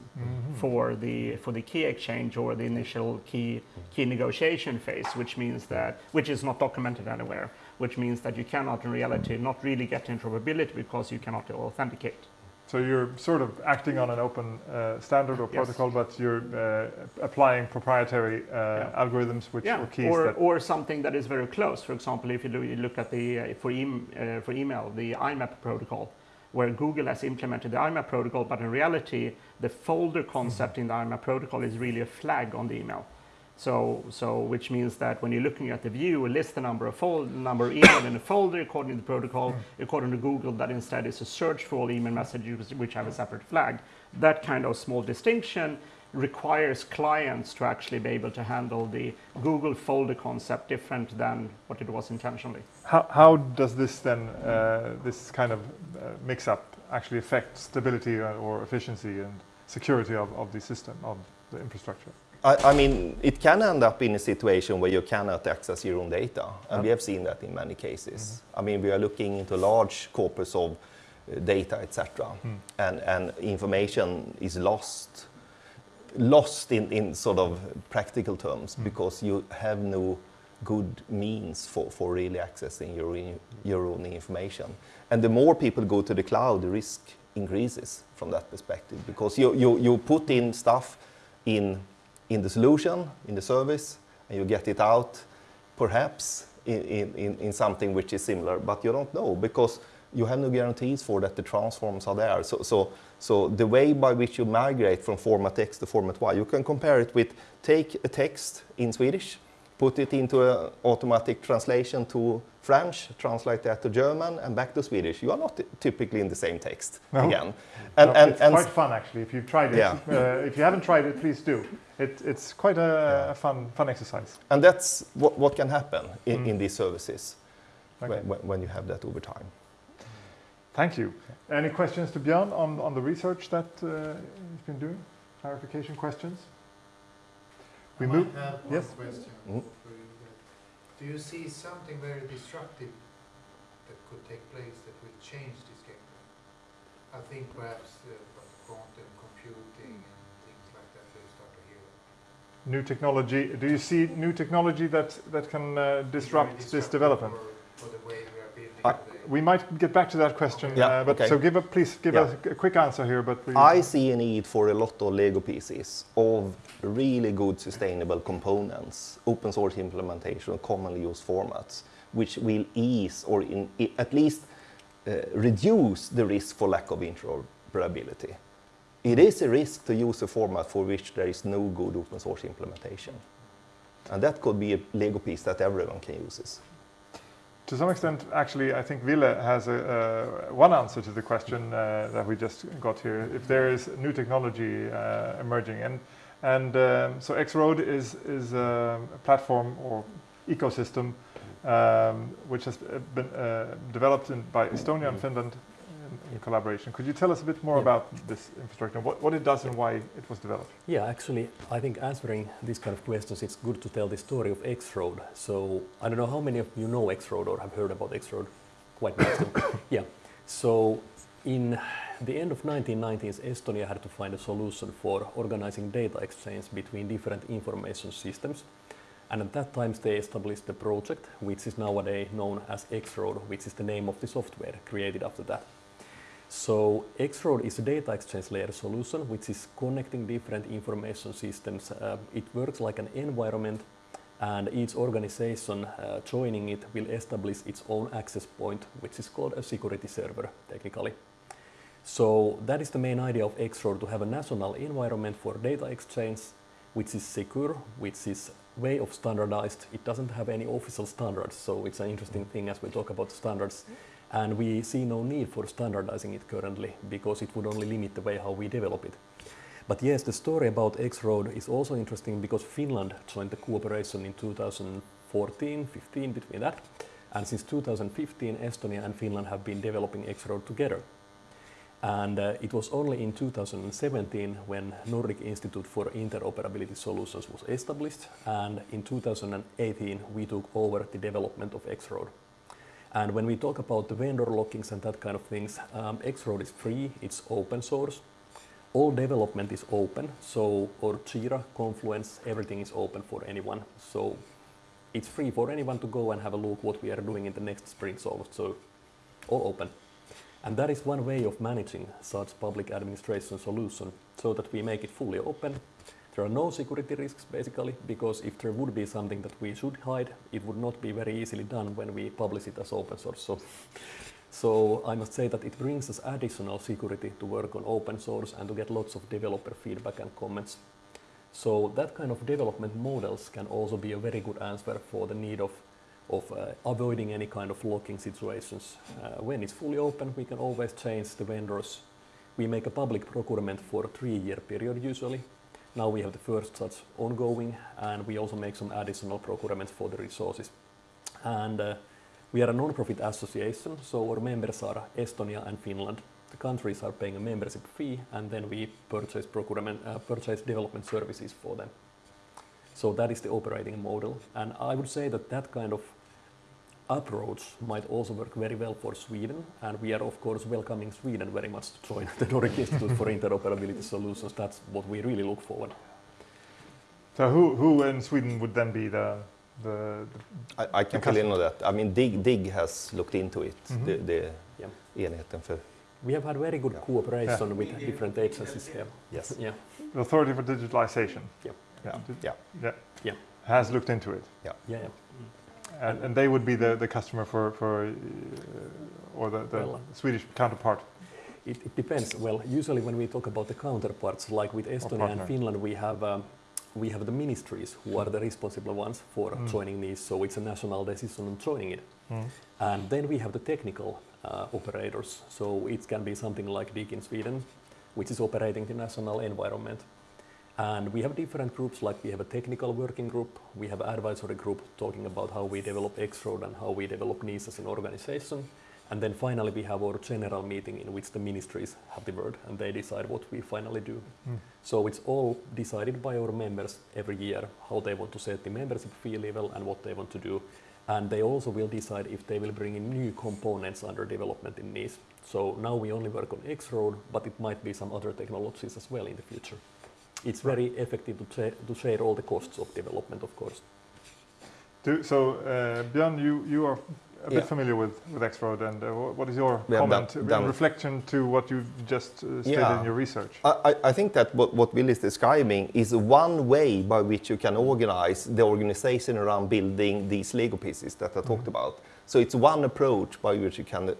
for the for the key exchange or the initial key key negotiation phase, which means that which is not documented anywhere, which means that you cannot in reality not really get interoperability because you cannot authenticate. So you're sort of acting on an open uh, standard or Yes. protocol, but you're uh, applying proprietary uh, algorithms which or keys or, or something that is very close. For example, if you you look at the uh, for, em- uh, for email, the IMAP protocol, where Google has implemented the IMAP protocol, but in reality, the folder concept in the IMAP protocol is really a flag on the email. So, so which means that when you're looking at the view, list the number of fold, number of email in a folder according to the protocol, according to Google, that instead is a search for all email messages which have a separate flag. That kind of small distinction requires clients to actually be able to handle the Google folder concept different than what it was intentionally. How, how does this then, uh, this kind of uh, mix up actually affect stability or efficiency and security of, of the system, of the infrastructure? I, I, mean, it can end up in a situation where you cannot access your own data, and we have seen that in many cases. Mm -hmm. I mean, we are looking into large corpus of uh, data, etc., mm. and, and information is lost, lost in, in sort of practical terms mm. because you have no good means for, for really accessing your, your own information. And the more people go to the cloud, the risk increases from that perspective because you, you, you put in stuff in, in the solution, in the service, and you get it out perhaps in, in, in something which is similar, but you don't know because you have no guarantees for that the transforms are there. So, so, so the way by which you migrate from format X to format Y, you can compare it with take a text in Swedish, put it into an automatic translation to French, translate that to German, and back to Swedish. You are not typically in the same text no. again. And, no, and, it's and quite fun actually. If you've tried it, yeah. uh, if you haven't tried it, please do. It, it's quite a, yeah. a, fun, fun exercise. And that's what, what can happen in, mm. in these services okay. when, when you have that over time. Thank you. Any questions to Björn on, on the research that uh, he's been doing? Clarification questions? We move. yes. question mm -hmm. for you. Do you see something very disruptive that could take place that will change this game? I think perhaps uh, quantum computing and things like that will start to hear. New technology. Do you see new technology that that can uh, disrupt this development? For, for the way we we might get back to that question, yeah, uh, but okay. so give a, please give yeah. a, a, quick answer here. But I see a need for a lot of Lego pieces of really good sustainable components, open source implementation, commonly used formats, which will ease or in, at least uh, reduce the risk for lack of interoperability. It is a risk to use a format for which there is no good open source implementation. And that could be a Lego piece that everyone can use to some extent, actually, I think Ville has a, uh, one answer to the question uh, that we just got here. If there is new technology uh, emerging, and and um, so X-Road is is a platform or ecosystem um, which has been uh, developed in, by Estonia and Finland in collaboration. Could you tell us a bit more yeah. about this infrastructure, what, what it does and why it was developed? Yeah, actually, I think answering these kind of questions, it's good to tell the story of X-Road. So I don't know how many of you know X-Road or have heard about X-Road. Quite most Yeah. So in the end of 1990s, Estonia had to find a solution for organizing data exchange between different information systems. And at that time, they established the project, which is nowadays known as X-Road, which is the name of the software created after that. So X-Road is a data exchange layer solution which is connecting different information systems. Uh, it works like an environment and each organization uh, joining it will establish its own access point which is called a security server technically. So that is the main idea of X-Road to have a national environment for data exchange which is secure, which is way of standardized. It doesn't have any official standards, so it's an interesting thing as we talk about standards and we see no need for standardizing it currently because it would only limit the way how we develop it. But yes, the story about X-Road is also interesting because Finland joined the cooperation in 2014, 15 between that. And since 2015, Estonia and Finland have been developing X-Road together. And uh, it was only in 2017 when Nordic Institute for Interoperability Solutions was established. And in 2018, we took over the development of X-Road. And when we talk about the vendor lockings and that kind of things, um, X-Road is free, it's open source. All development is open, so or Jira, Confluence, everything is open for anyone. So it's free for anyone to go and have a look what we are doing in the next sprint. So, so all open. And that is one way of managing such public administration solution so that we make it fully open there are no security risks basically because if there would be something that we should hide, it would not be very easily done when we publish it as open source. So, so I must say that it brings us additional security to work on open source and to get lots of developer feedback and comments. So that kind of development models can also be a very good answer for the need of, of uh, avoiding any kind of locking situations. Uh, when it's fully open, we can always change the vendors. We make a public procurement for a three-year period usually, now we have the first such ongoing, and we also make some additional procurements for the resources. And uh, we are a non-profit association, so our members are Estonia and Finland. The countries are paying a membership fee, and then we purchase procurement, uh, purchase development services for them. So that is the operating model. And I would say that that kind of approach might also work very well for Sweden. And we are, of course, welcoming Sweden very much to join the Nordic Institute for Interoperability Solutions. That's what we really look forward. So who, who in Sweden would then be the the, the I, I can fill in on that. I mean, DIG, DIGG has looked into it, mm -hmm. the, the yeah. enheten för we have had very good yeah. cooperation yeah. with different agencies here. Yes. Yeah. The Authority for Digitalization. Yeah. Yeah. Yeah. yeah. yeah. Has looked into it. Yeah. Yeah. yeah. And, and, they would be the, the customer for, for uh, or the, the well, Swedish counterpart. It, it, depends. Well, usually when we talk about the counterparts, like with Estonia and Finland, we have um, we have the ministries who are the responsible ones for mm. joining these. So it's a national decision on joining it. Mm. And then we have the technical uh, operators. So it can be something like DIGG in Sweden, which is operating the national environment. And we have different groups, like we have a technical working group, we have advisory group talking about how we develop X-Road and how we develop NIS as an organization. And then finally we have our general meeting in which the ministries have the word and they decide what we finally do. Mm. So it's all decided by our members every year, how they want to set the membership fee level and what they want to do and they also will decide if they will bring in new components under development in NIS. So now we only work on X-Road, but it might be some other technologies as well in the future. It's very effective to, to share all the costs of development, of course. Do, so, uh, Björn, you, you are a bit familiar with, with X-Road and uh, what is your yeah, comment, in reflection to what you just uh, stated yeah. in your research? I, I think that what, what Ville is describing is one way by which you can organize the organization around building these Lego pieces that I talked mm -hmm. about. So it's one approach by which you can,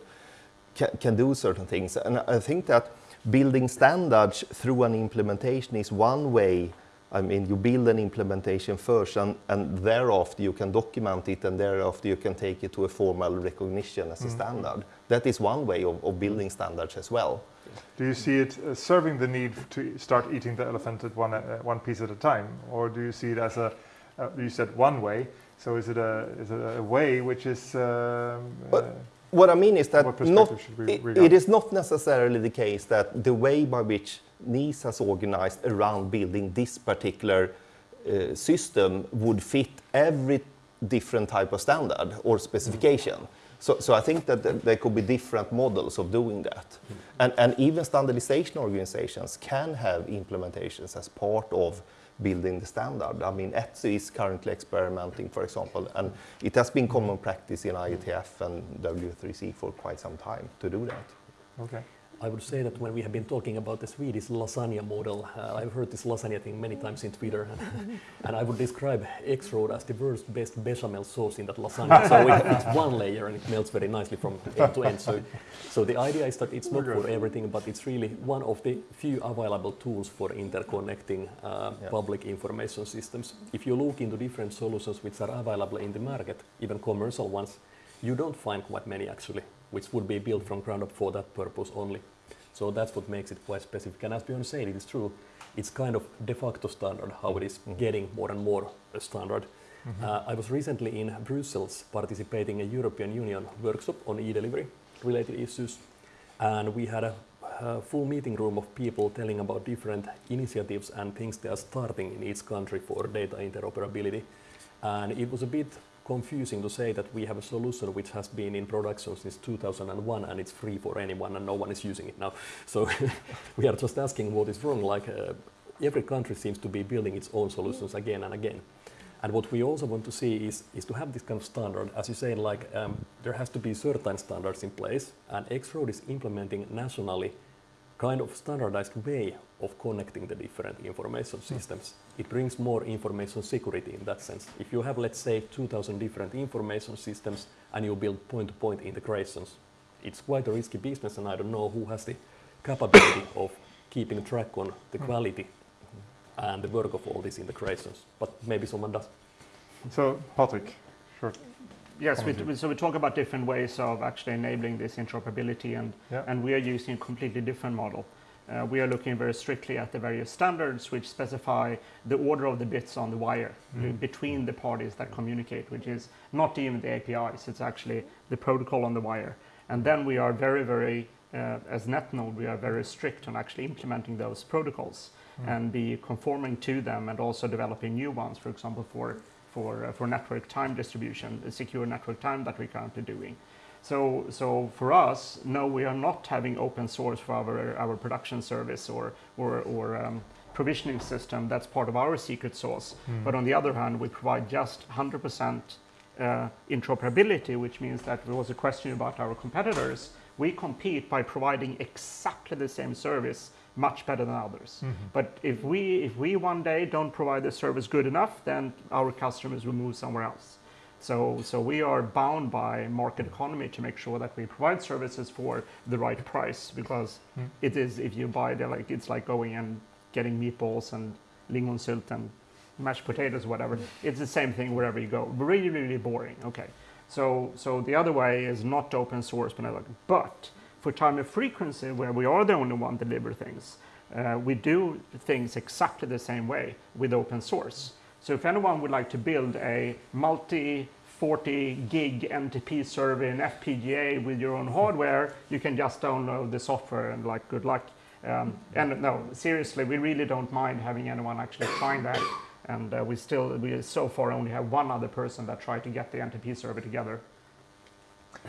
can, can do certain things. And I think that building standards through an implementation is one way I mean, you build an implementation first and, and thereafter you can document it and thereafter you can take it to a formal recognition as a mm. standard. That is one way of, of, building standards as well. Do you see it uh, serving the need to start eating the elephant at one, uh, one piece at a time? Or do you see it as a, uh, you said one way, so is it a, is it a way which is... Um, what I mean is that not, it, is not necessarily the case that the way by which NIS has organized around building this particular uh, system would fit every different type of standard or specification. Mm. So, so I think that th there could be different models of doing that. Mm. And, and even standardization organizations can have implementations as part of building the standard. I mean, ETSI is currently experimenting, for example, and it has been common practice in IETF and W3C for quite some time to do that. Okay. I would say that when we have been talking about the Swedish lasagna model, uh, I've heard this lasagna thing many times in Twitter, and I would describe X-Road as the worst best bechamel sauce in that lasagna. so it, it's one layer and it melts very nicely from end to end. So, so the idea is that it's not for everything, but it's really one of the few available tools for interconnecting uh, yeah. public information systems. If you look into different solutions which are available in the market, even commercial ones, you don't find quite many actually, which would be built from ground up for that purpose only. So that's what makes it quite specific. And as Björn said, it is true, it's kind of de facto standard, how it is mm -hmm. getting more and more a standard. Mm -hmm. uh, I was recently in Brussels participating in a European Union workshop on e-delivery related issues. And we had a, a full meeting room of people telling about different initiatives and things they are starting in each country for data interoperability. And it was a bit confusing to say that we have a solution which has been in production since 2001 and it's free for anyone and no one is using it now. So we are just asking what is wrong. Like uh, every country seems to be building its own solutions again and again. And what we also want to see is, is to have this kind of standard. As you say, like um, there has to be certain standards in place and X-Road is implementing nationally kind of standardized way of connecting the different information hmm. systems. It brings more information security in that sense. If you have, let's say, 2,000 different information systems and you build point-to-point -point integrations, it's quite a risky business and I don't know who has the capability of keeping track on the hmm. quality and the work of all these integrations, but maybe someone does. So, Patrik, sure. Yes, we, so we talk about different ways of actually enabling this interoperability, and, yeah. and we are using a completely different model. Uh, we are looking very strictly at the various standards which specify the order of the bits on the wire mm. between the parties that communicate, which is not even the APIs, it's actually the protocol on the wire. And then we are very, very, uh, as NetNod, we are very strict on actually implementing those protocols. mm. and be conforming to them and also developing new ones, for example, for, for, uh, for network time distribution, secure network time that we're currently doing. So, so for us, no, we are not having open source for our, our production service or, or, or um, provisioning system. That's part of our secret sauce. Mm. But on the other hand, we provide just 100% uh, interoperability, which means that there was a question about our competitors. We compete by providing exactly the same service much better than others. Mm -hmm. But if we, if we one day don't provide the service good enough, then our customers will move somewhere else. So, so we are bound by market economy to make sure that we provide services for the right price because mm. it is if you buy the like it's like going and getting meatballs and lingon silt and mashed potatoes whatever mm. it's the same thing wherever you go really really boring okay so so the other way is not to open source but but for time and frequency where we are the only one deliver things uh, we do things exactly the same way with open source so if anyone would like to build a multi 40 gig NTP server in FPGA with your own hardware, you can just download the software and like good luck. Um, and no, seriously, we really don't mind having anyone actually trying that. And uh, we still, we so far only have one other person that tried to get the NTP server together.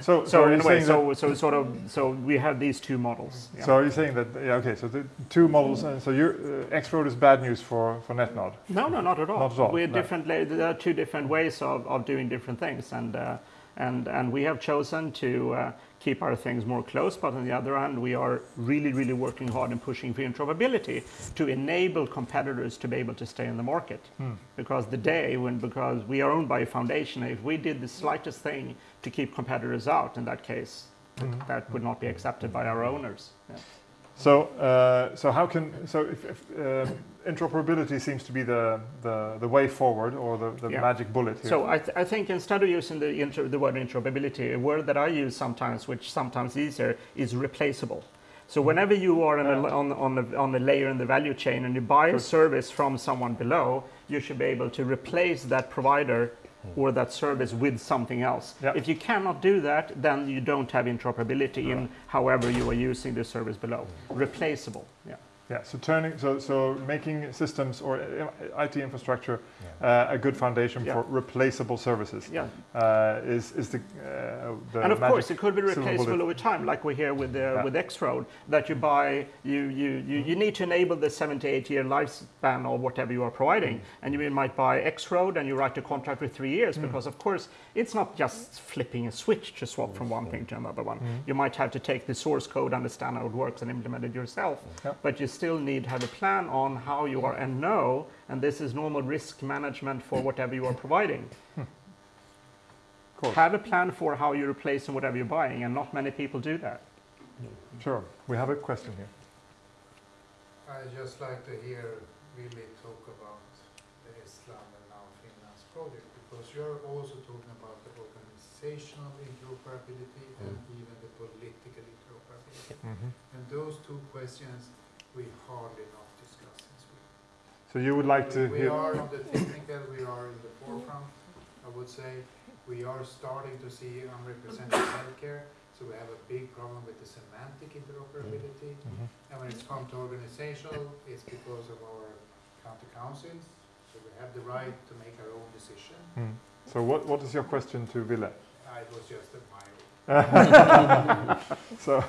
So, so, so anyway, so, so sort of, so we have these two models. Yeah. So are you saying that, yeah, okay, so the two models, and so your uh, X-Road is bad news for, for NetNod? No, no, not at all. Not at all. We're no. different, there are two different ways of, of doing different things. And, uh, and, and we have chosen to uh, keep our things more close, but on the other hand, we are really, really working hard and pushing for interoperability to enable competitors to be able to stay in the market. Hmm. Because the day when, because we are owned by a foundation, if we did the slightest thing to keep competitors out, in that case, hmm. that would not be accepted by our owners. Yeah. So, uh, so how can so if, if uh, interoperability seems to be the, the, the way forward or the, the yeah. magic bullet here? So I, th I think instead of using the inter the word interoperability, a word that I use sometimes, which sometimes easier, is replaceable. So mm-hmm. whenever you are a, on, on, the, on the layer in the value chain and you buy a service from someone below, you should be able to replace that provider Hmm. or that service with something else. Yep. If you cannot do that, then you don't have interoperability in however you are using the service below. Replaceable. Yeah. Yeah, so turning, so so making systems or uh, IT infrastructure yeah. uh, a good foundation yeah. for replaceable services. Yeah, uh, is is the, uh, the and of course it could be replaceable over time, like we hear with yeah. with X-Road that you buy you you you, you need to enable the 78 year lifespan or whatever you are providing, mm. and you might buy X-Road and you write a contract with three years mm. because of course it's not just flipping a switch to swap from one thing to another one. Mm. You might have to take the source code, understand how it works, and implement it yourself, but you still need to have a plan on how you are and know, and this is normal risk management for whatever you are providing. Have a plan for how you replace and whatever you're buying, and not many people do that. Sure. We have a question here. I just like to hear really talk about the Estland and now Finland's project, because you're also talking about the organizational interoperability mm. and even the political interoperability. Mm -hmm. And those two questions we hardly not discuss. So you would like to we hear? are on the technical, we are in the forefront, I would say. We are starting to see unrepresented healthcare, so we have a big problem with the semantic interoperability. Mm -hmm. And when it's come to organizational, it's because of our county councils, so we have the right to make our own decision. Mm. So what, what is your question to Ville? It was just a minor. so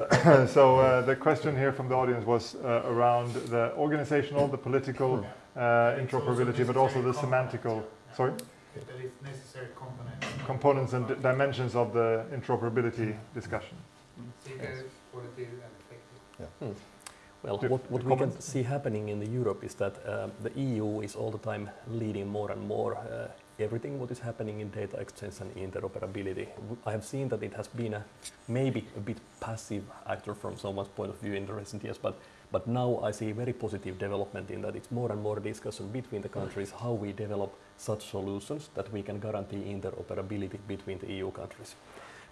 so uh, the question here from the audience was uh, around the organizational, the political uh, interoperability, but also the semantical. Sorry. That is necessary components. Components and dimensions of the interoperability discussion. Yes. Yeah. Hmm. Well, what, what we can see happening in the Europe is that uh, the EU is all the time leading more and more uh, everything what is happening in data exchange and interoperability. I have seen that it has been a maybe a bit passive actor from someone's point of view in the recent years, but but now I see very positive development in that it's more and more discussion between the countries how we develop such solutions that we can guarantee interoperability between the EU countries.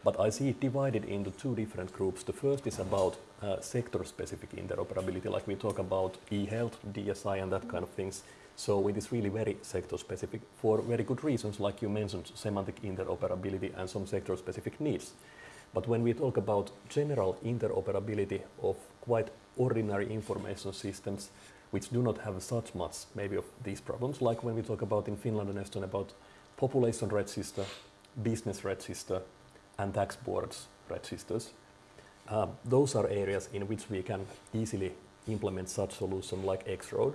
But I see it divided into two different groups. The first is about uh, sector-specific interoperability, like we talk about e-health, DSI, and that kind of things. So it is really very sector-specific for very good reasons, like you mentioned, semantic interoperability and some sector-specific needs. But when we talk about general interoperability of quite ordinary information systems, which do not have such much maybe of these problems, like when we talk about in Finland and Estonia about population register, business register, and tax boards registers. Uh, those are areas in which we can easily implement such solution like X-Road.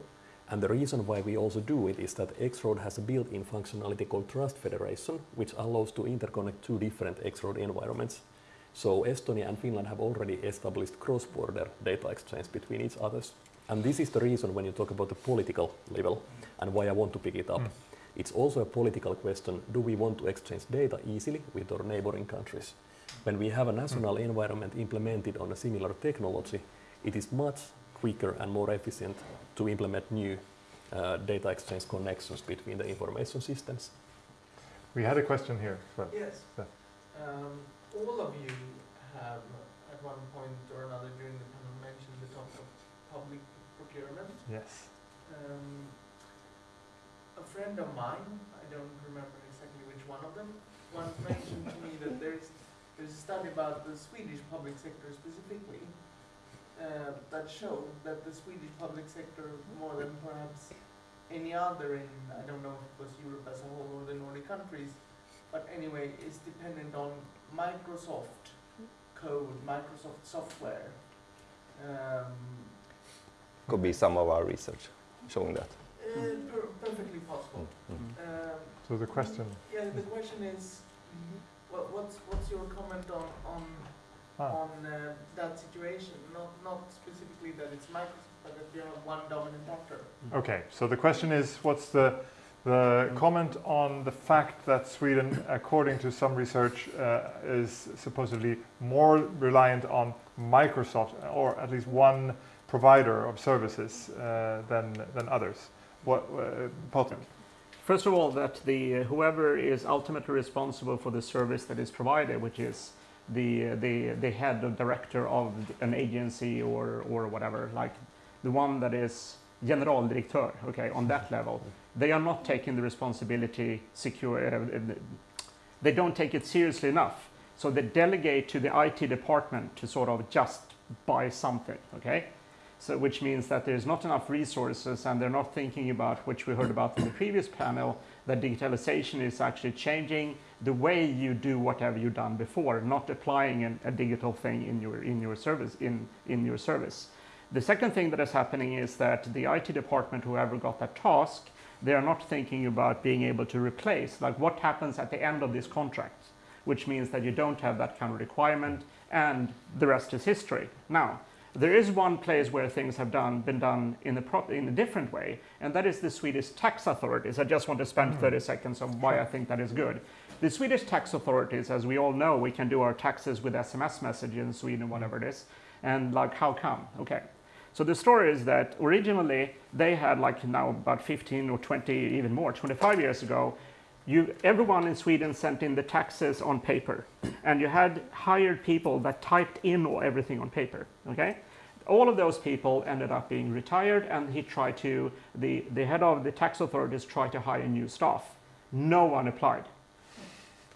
And the reason why we also do it is that X-Road has a built-in functionality called Trust Federation, which allows to interconnect two different X-Road environments. So Estonia and Finland have already established cross-border data exchange between each others. And this is the reason when you talk about the political level and why I want to pick it up. Mm. It's also a political question, do we want to exchange data easily with our neighboring countries? When we have a national mm. environment implemented on a similar technology, it is much quicker and more efficient to implement new uh, data exchange connections between the information systems. We had a question here. Yes. Yeah. Um, all of you have at one point or another during the panel mentioned the topic of public procurement. Yes. Um, a friend of mine, I don't remember exactly which one of them, once mentioned to me that there's there's a study about the Swedish public sector specifically uh, that showed that the Swedish public sector, more than perhaps any other in, I don't know if it was Europe as a whole or the Nordic countries, but anyway, is dependent on Microsoft code, Microsoft software. Um, Could be some of our research showing that. Uh, per perfectly possible. Mm -hmm. um, so the question. Yeah, the question is, what, what's what's your comment on on ah. on uh, that situation? Not not specifically that it's Microsoft, but that you have one dominant actor. Okay, so the question is, what's the the comment on the fact that Sweden, according to some research, uh, is supposedly more reliant on Microsoft, or at least one provider of services uh, than than others. What, uh, First of all, that the uh, whoever is ultimately responsible for the service that is provided, which is the the the head or director of an agency or or whatever, like the one that is generaldirektör, okay, on that level, they are not taking the responsibility secure. Uh, they don't take it seriously enough, so they delegate to the IT department to sort of just buy something, okay. So, which means that there's not enough resources and they're not thinking about, which we heard about in the previous panel, that digitalization is actually changing the way you do whatever you've done before, not applying an, a digital thing in your, in your service. In, in your service. The second thing that is happening is that the IT department, whoever got that task, they are not thinking about being able to replace, like what happens at the end of this contract, which means that you don't have that kind of requirement and the rest is history. Now, there is one place where things have done, been done in a, in a different way, and that is the Swedish tax authorities. I just want to spend mm. 30 seconds on why I think that is good. The Swedish tax authorities, as we all know, we can do our taxes with SMS messages in Sweden, whatever it is. And like, how come? Okay. So the story is that originally they had like now about 15 or 20, even more, 25 years ago, you, everyone in Sweden sent in the taxes on paper, and you had hired people that typed in everything on paper. Okay, all of those people ended up being retired, and he tried to the the head of the tax authorities tried to hire new staff. No one applied,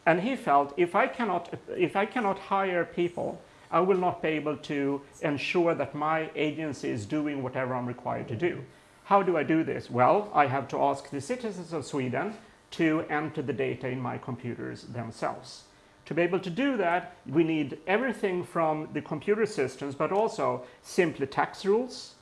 and he felt if I cannot if I cannot hire people. I will not be able to ensure that my agency is doing whatever I'm required to do. How do I do this? Well, I have to ask the citizens of Sweden to enter the data in my computers themselves. To be able to do that, we need everything from the computer systems, but also simply tax rules,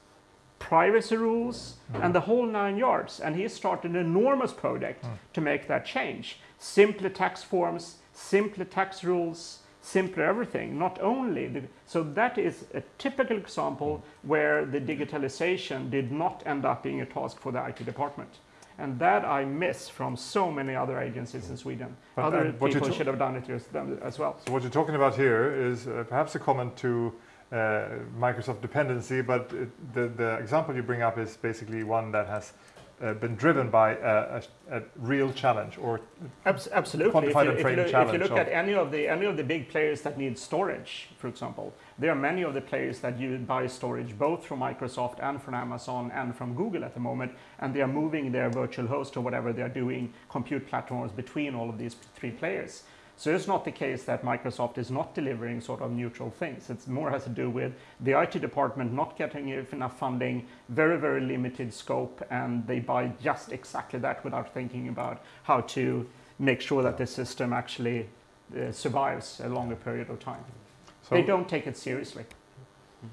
privacy rules, mm. and the whole nine yards. And he started an enormous project mm. to make that change. Simply tax forms, simply tax rules, simpler everything, not only. The, so that is a typical example mm. where the digitalization did not end up being a task for the IT department. And that I miss from so many other agencies in Sweden. But other people should have done it as well. So what you're talking about here is uh, perhaps a comment to uh, Microsoft dependency, but it, the, the example you bring up is basically one that has uh, been driven by a, a, a, real challenge or Abs absolutely. If you, if, you look, if you look at any of the any of the big players that need storage, for example, there are many of the players that you buy storage both from Microsoft and from Amazon and from Google at the moment, and they are moving their virtual host or whatever they are doing, compute platforms between all of these three players. So it's not the case that Microsoft is not delivering sort of neutral things. It's more has to do with the IT department not getting enough funding, very, very limited scope, and they buy just exactly that without thinking about how to make sure that the system actually uh, survives a longer period of time. So they don't take it seriously.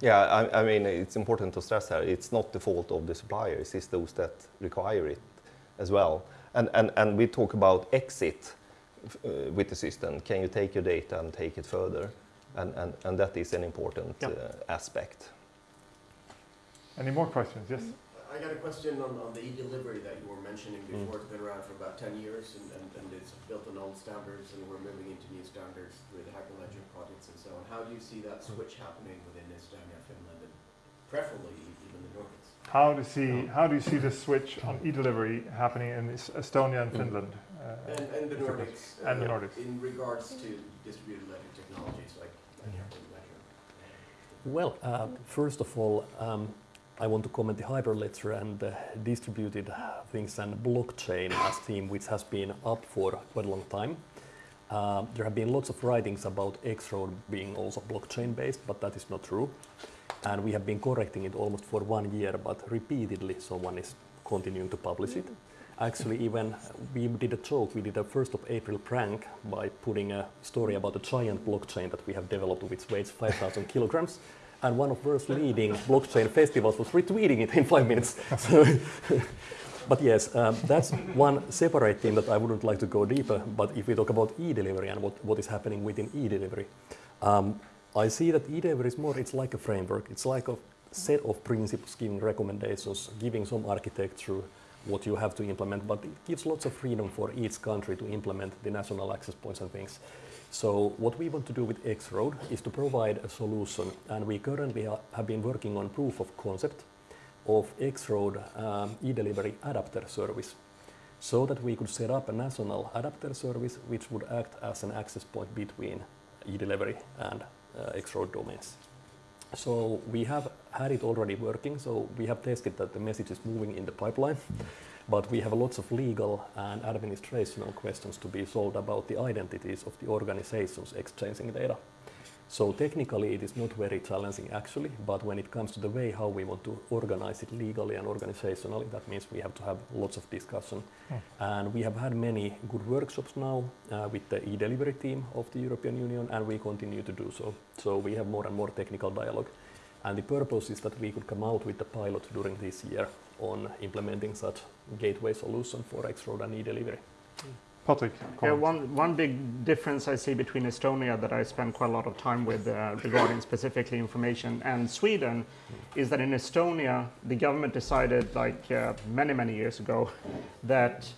Yeah, I, I, mean, it's important to stress that it's not the fault of the suppliers, it's those that require it as well. And, and, and we talk about exit uh, with the system. Can you take your data and take it further? And, and, and that is an important yep. uh, aspect. Any more questions? Yes? I got a question on, on the e-delivery that you were mentioning mm. before. Mm. It's been around for about 10 years and, and, and, it's built on old standards and we're moving into new standards with Hyperledger projects and so on. How do you see that switch happening within Estonia, Finland, and preferably even the Nordics? How do, you see, how do you see the switch on e-delivery happening in Estonia and mm. Finland? And, and, the Nordics. Uh, and the Nordics. In regards to distributed ledger technologies like Hyperledger. Well, uh, first of all, um, I want to comment the Hyperledger and uh, distributed things and blockchain as theme, which has been up for quite a long time. Uh, there have been lots of writings about X-Road being also blockchain based, but that is not true. And we have been correcting it almost for one year, but repeatedly someone is continuing to publish it. Actually, even we did a joke, we did a 1st of April prank by putting a story about a giant blockchain that we have developed which weighs 5,000 kilograms and one of the world's leading blockchain festivals was retweeting it in five minutes. So but yes, um, that's one separate thing that I wouldn't like to go deeper. But if we talk about e-delivery and what, what is happening within e-delivery, um, I see that e-delivery is more, it's like a framework. It's like a set of principles giving recommendations, giving some architecture, what you have to implement, but it gives lots of freedom for each country to implement the national access points and things. So what we want to do with X-Road is to provide a solution, and we currently have been working on proof of concept of X-Road um, e-delivery adapter service so that we could set up a national adapter service which would act as an access point between e-delivery and uh, X-Road domains. So we have had it already working, so we have tested that the message is moving in the pipeline. But we have lots of legal and administrational questions to be solved about the identities of the organizations exchanging data. So technically it is not very challenging actually, but when it comes to the way how we want to organize it legally and organizationally, that means we have to have lots of discussion. Mm. And we have had many good workshops now uh, with the e-delivery team of the European Union, and we continue to do so. So we have more and more technical dialogue. And the purpose is that we could come out with the pilot during this year on implementing such gateway solution for X-Road and e-delivery. Patrik, yeah, one, one big difference I see between Estonia that I spend quite a lot of time with uh, regarding specifically information and Sweden is that in Estonia, the government decided like uh, many, many years ago that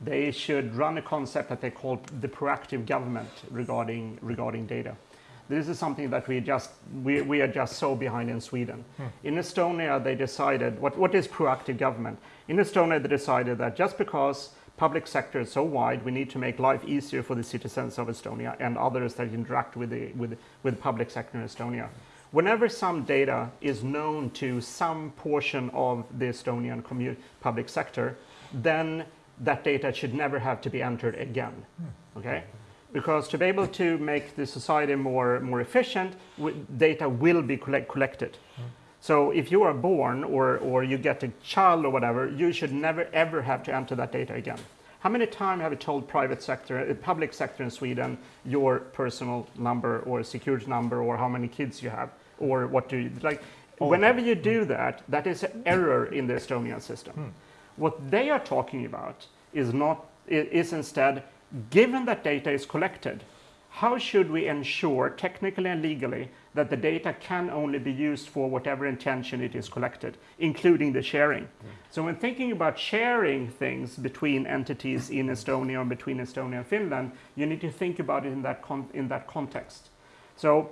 they should run a concept that they call the proactive government regarding, regarding data. This is something that we just we, we are just so behind in Sweden. Hmm. In Estonia, they decided what, what is proactive government? In Estonia, they decided that just because public sector is so wide, we need to make life easier for the citizens of Estonia and others that interact with the with with public sector in Estonia. Whenever some data is known to some portion of the Estonian public sector, then that data should never have to be entered again. Okay because to be able to make the society more, more efficient, data will be collect collected. So if you are born or, or you get a child or whatever, you should never ever have to enter that data again. How many times have you told private sector, uh, public sector in Sweden, your personal number or security number or how many kids you have or what do you like? Whenever you do that, that is an error in the Estonian system. Hmm. What they are talking about is not is instead Given that data is collected, how should we ensure technically and legally that the data can only be used for whatever intention it is collected, including the sharing? Mm. So when thinking about sharing things between entities in Estonia and between Estonia and Finland, you need to think about it in that, in that context. So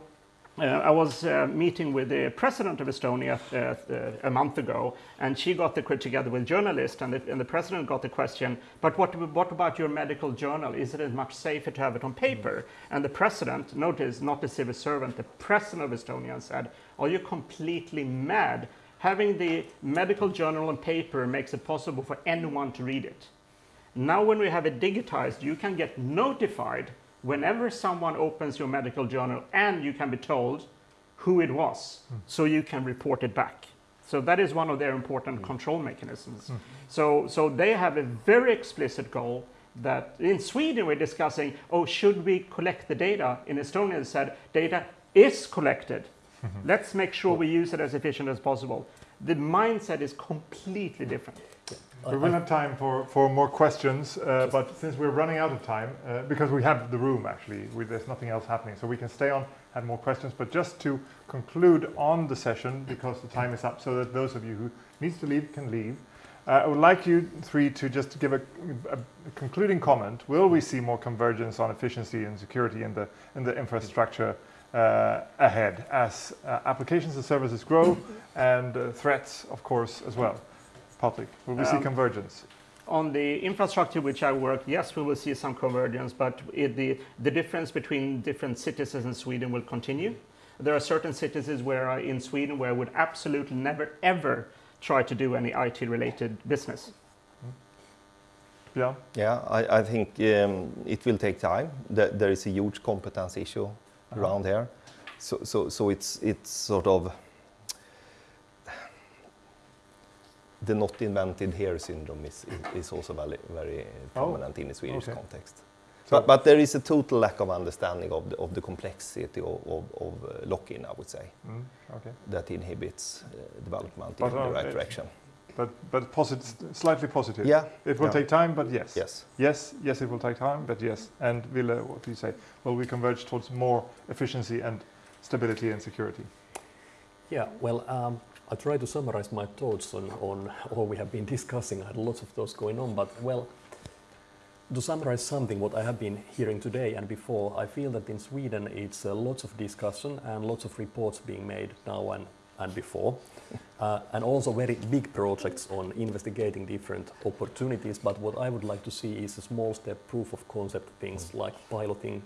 I was uh, meeting with the president of Estonia uh, uh, a month ago, and she got the together with journalists, and the, and the president got the question, but what, what about your medical journal? Is it much safer to have it on paper? And the president, notice, not the civil servant, the president of Estonia said, are you completely mad? Having the medical journal on paper makes it possible for anyone to read it. Now when we have it digitized, you can get notified whenever someone opens your medical journal and you can be told who it was, mm. so you can report it back. So that is one of their important mm. control mechanisms. Mm. So, so they have a very explicit goal that in Sweden we're discussing, oh, should we collect the data? In Estonia, said data is collected. Mm-hmm. Let's make sure we use it as efficient as possible. The mindset is completely different. We will have time for, for more questions, uh, but since we're running out of time, uh, because we have the room actually, we, there's nothing else happening, so we can stay on, have more questions, but just to conclude on the session, because the time is up, so that those of you who needs to leave can leave, uh, I would like you three to just give a, a, a, concluding comment. Will we see more convergence on efficiency and security in the, in the infrastructure uh, ahead as uh, applications and services grow and uh, threats, of course, as well? Patrik, will we um, see convergence? On the infrastructure which I work, yes, we will see some convergence, but it, the, the difference between different cities in Sweden will continue. There are certain cities where I, in Sweden where I would absolutely never ever try to do any IT related business. Yeah, yeah. I, I think um, it will take time. There, there is a huge competence issue uh -huh. around here, so so so it's it's sort of the not invented here syndrome is, is also very, very prominent oh, in the Swedish okay. context. So but, but, there is a total lack of understanding of the, of the complexity of, of, of uh, lock-in, I would say, mm, okay. that inhibits uh, development but, in the right direction. But, but posit slightly positive. Yeah. It will yeah. take time, but yes. Yes. Yes, yes, it will take time, but yes. And Ville, what do you say? Will we converge towards more efficiency and stability and security? Yeah, well, um, I try to summarize my thoughts on, on all we have been discussing. I had lots of those going on, but well, to summarize something what I have been hearing today and before, I feel that in Sweden it's uh, lots of discussion and lots of reports being made now and, and before. Uh, and also very big projects on investigating different opportunities. But what I would like to see is a small step proof of concept things like piloting.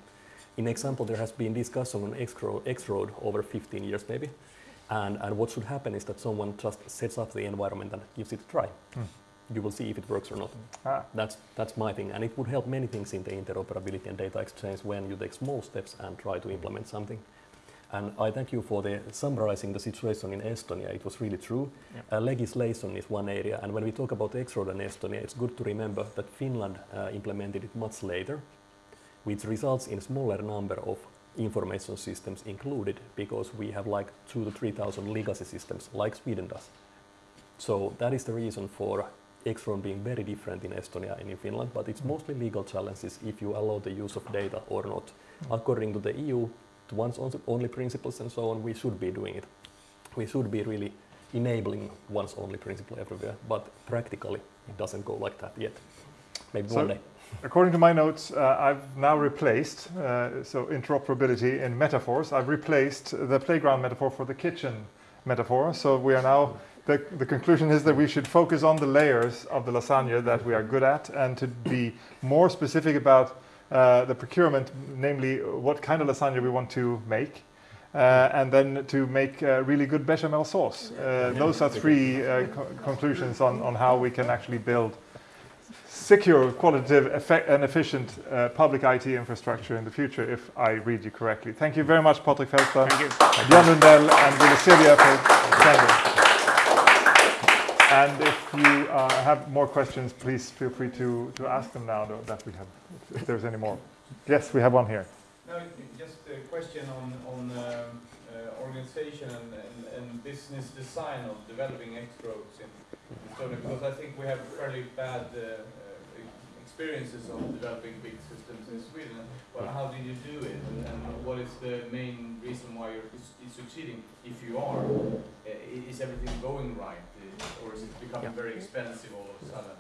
In example, there has been discussion on X-Road over 15 years maybe. And, and what should happen is that someone just sets up the environment and gives it a try. Mm. You will see if it works or not. Ah. That's, that's my thing. And it would help many things in the interoperability and data exchange when you take small steps and try to implement something. And I thank you for the summarizing the situation in Estonia. It was really true. Yep. Uh, legislation is one area. And when we talk about X-Road and Estonia, it's good to remember that Finland uh, implemented it much later, which results in a smaller number of information systems included because we have like two to 3,000 legacy systems like Sweden does. So that is the reason for X-Road being very different in Estonia and in Finland, but it's mostly legal challenges if you allow the use of data or not. Mm. According to the EU, to once only principles and so on, we should be doing it. We should be really enabling once only principle everywhere, but practically it doesn't go like that yet. Maybe so one day according to my notes, uh, I've now replaced, uh, so interoperability in metaphors, I've replaced the playground metaphor for the kitchen metaphor. So we are now, the, the conclusion is that we should focus on the layers of the lasagna that we are good at and to be more specific about uh, the procurement, namely what kind of lasagna we want to make. Uh, and then to make uh, really good bechamel sauce. Uh, those are three uh, co conclusions on, on how we can actually build secure, qualitative, effect, and efficient uh, public IT infrastructure in the future, if I read you correctly. Thank you very much, Patrik Fältström, Björn Lundell, and Ville Sirviö for attending. And if you uh, have more questions, please feel free to, to ask them now that we have, if there's any more. Yes, we have one here. No, just a question on, on um, uh, organization and, and, and, business design of developing X-Roads in Estonia, because I think we have fairly bad uh, experiences of developing big systems in Sweden. Well, how did you do it, and, and what is the main reason why you're succeeding? If you are, uh, is everything going right, or is it becoming yeah. very expensive all of a sudden?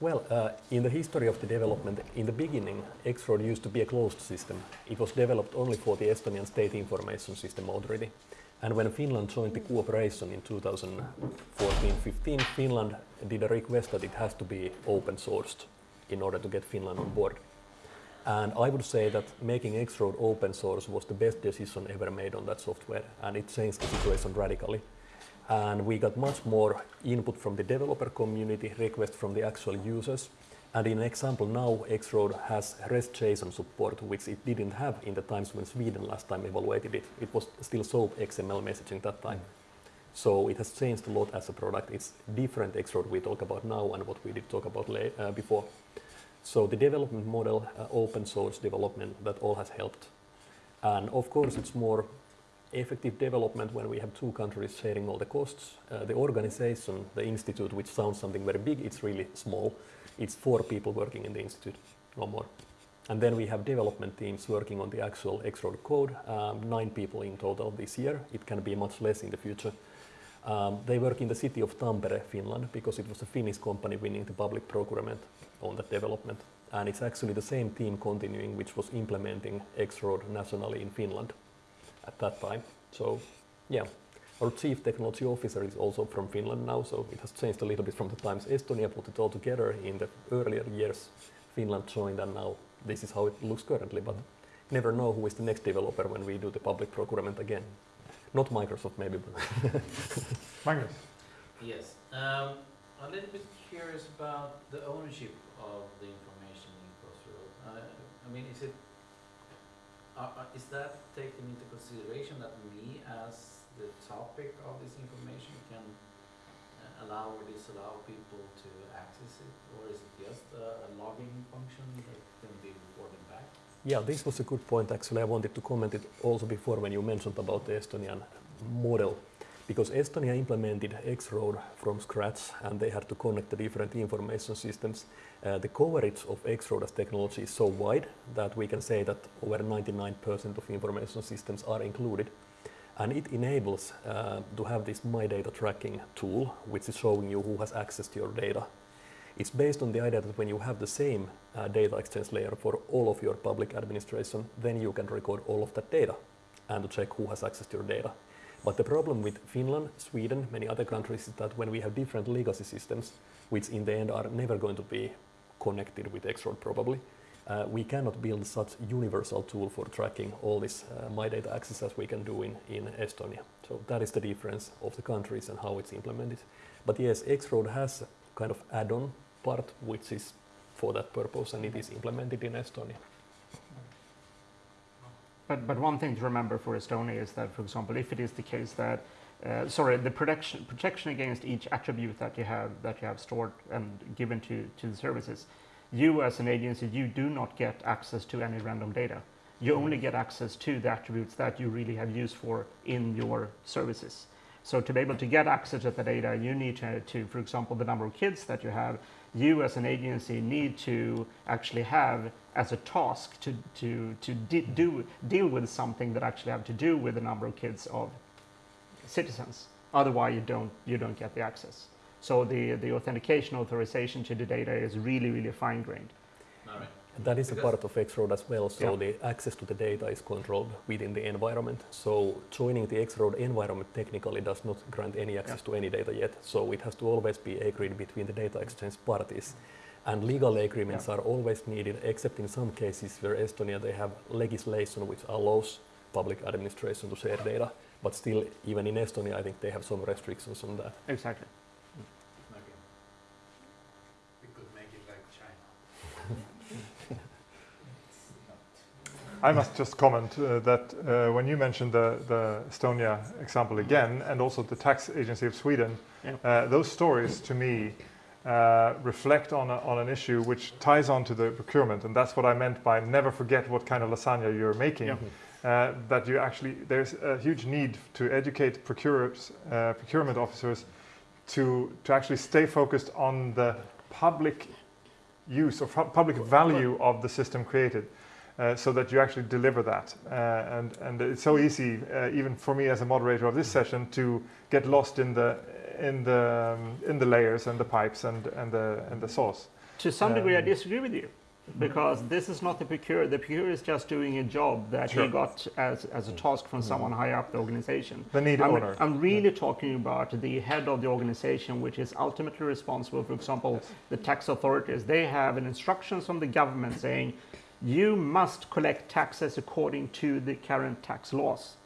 Well, uh, in the history of the development, in the beginning, X-Road used to be a closed system. It was developed only for the Estonian State Information System already. And when Finland joined the cooperation in 2014-15, Finland did a request that it has to be open sourced in order to get Finland on board. And I would say that making X-Road open source was the best decision ever made on that software, and it changed the situation radically. And we got much more input from the developer community, requests from the actual users, And in example now, X-Road has REST JSON support, which it didn't have in the times when Sweden last time evaluated it. It was still SOAP XML messaging that time. Mm. So it has changed a lot as a product. It's different X-Road we talk about now and what we did talk about uh, before. So the development model, uh, open source development, that all has helped. And of course, it's more effective development when we have two countries sharing all the costs. Uh, the organization, the institute, which sounds something very big, it's really small. It's four people working in the institute, no more. And then we have development teams working on the actual X-Road code, um, nine people in total this year. It can be much less in the future. Um, they work in the city of Tampere, Finland, because it was a Finnish company winning the public procurement on that development. And it's actually the same team continuing, which was implementing X-Road nationally in Finland at that time. So, yeah, our chief technology officer is also from Finland now, so it has changed a little bit from the times Estonia put it all together in the earlier years. Finland joined, and now this is how it looks currently. But never know who is the next developer when we do the public procurement again. Not Microsoft, maybe. But Magnus. Yes. Um, a little bit curious about the ownership of the information in X-Road. Uh, I mean, is it uh, uh, is that taken into consideration that me as the topic of this information can uh, allow or disallow people to access it, or is it just a, a logging function that can be reported back? Yeah, this was a good point. Actually, I wanted to comment it also before when you mentioned about the Estonian model because Estonia implemented X-Road from scratch and they had to connect the different information systems. Uh, the coverage of X-Road as technology is so wide that we can say that over 99% of information systems are included. And it enables uh, to have this My Data tracking tool, which is showing you who has access to your data. It's based on the idea that when you have the same uh, data exchange layer for all of your public administration, then you can record all of that data and to check who has access to your data. But the problem with Finland, Sweden, many other countries is that when we have different legacy systems, which in the end are never going to be connected with X-Road probably, uh, we cannot build such universal tool for tracking all this uh, My Data access as we can do in, in Estonia. So that is the difference of the countries and how it's implemented. But yes, X-Road has kind of add-on part which is for that purpose and it is implemented in Estonia. But, but one thing to remember for Estonia is that, for example, if it is the case that, uh, sorry, the protection, protection against each attribute that you have that you have stored and given to, to the services, you as an agency, you do not get access to any random data. You only get access to the attributes that you really have used for in your services. So to be able to get access to the data, you need to, to, for example, the number of kids that you have, you as an agency need to actually have as a task to, to, to do, deal with something that actually have to do with the number of kids of citizens. Otherwise, you don't, you don't get the access. So the, the authentication authorization to the data is really, really fine-grained. That is a part of X-Road as well, so yeah. the access to the data is controlled within the environment. So joining the X-Road environment technically does not grant any access yeah. to any data yet, so it has to always be agreed between the data exchange parties. And legal agreements yeah. are always needed, except in some cases where Estonia they have legislation which allows public administration to share data, but still, even in Estonia, I think they have some restrictions on that. Exactly. I must just comment uh, that uh, when you mentioned the, the, Estonia example again, and also the tax agency of Sweden, yeah. uh, those stories to me uh, reflect on, a, on an issue which ties on to the procurement, and that's what I meant by never forget what kind of lasagna you're making. Yeah. Uh, that you actually, there's a huge need to educate procurers, uh, procurement officers to, to actually stay focused on the public use or public value of the system created uh, so that you actually deliver that. Uh, and, and it's so easy, uh, even for me as a moderator of this session, to get lost in the, in the, um, in the layers and the pipes and, and, the, and the sauce. To some degree, I um, disagree with you because this is not the procurer. The procurer is just doing a job that sure. he got as, as a task from someone mm. higher up the organization. The need I'm, owner. I'm really yeah. talking about the head of the organization, which is ultimately responsible. For example, yes. the tax authorities. They have an instructions from the government saying you must collect taxes according to the current tax laws.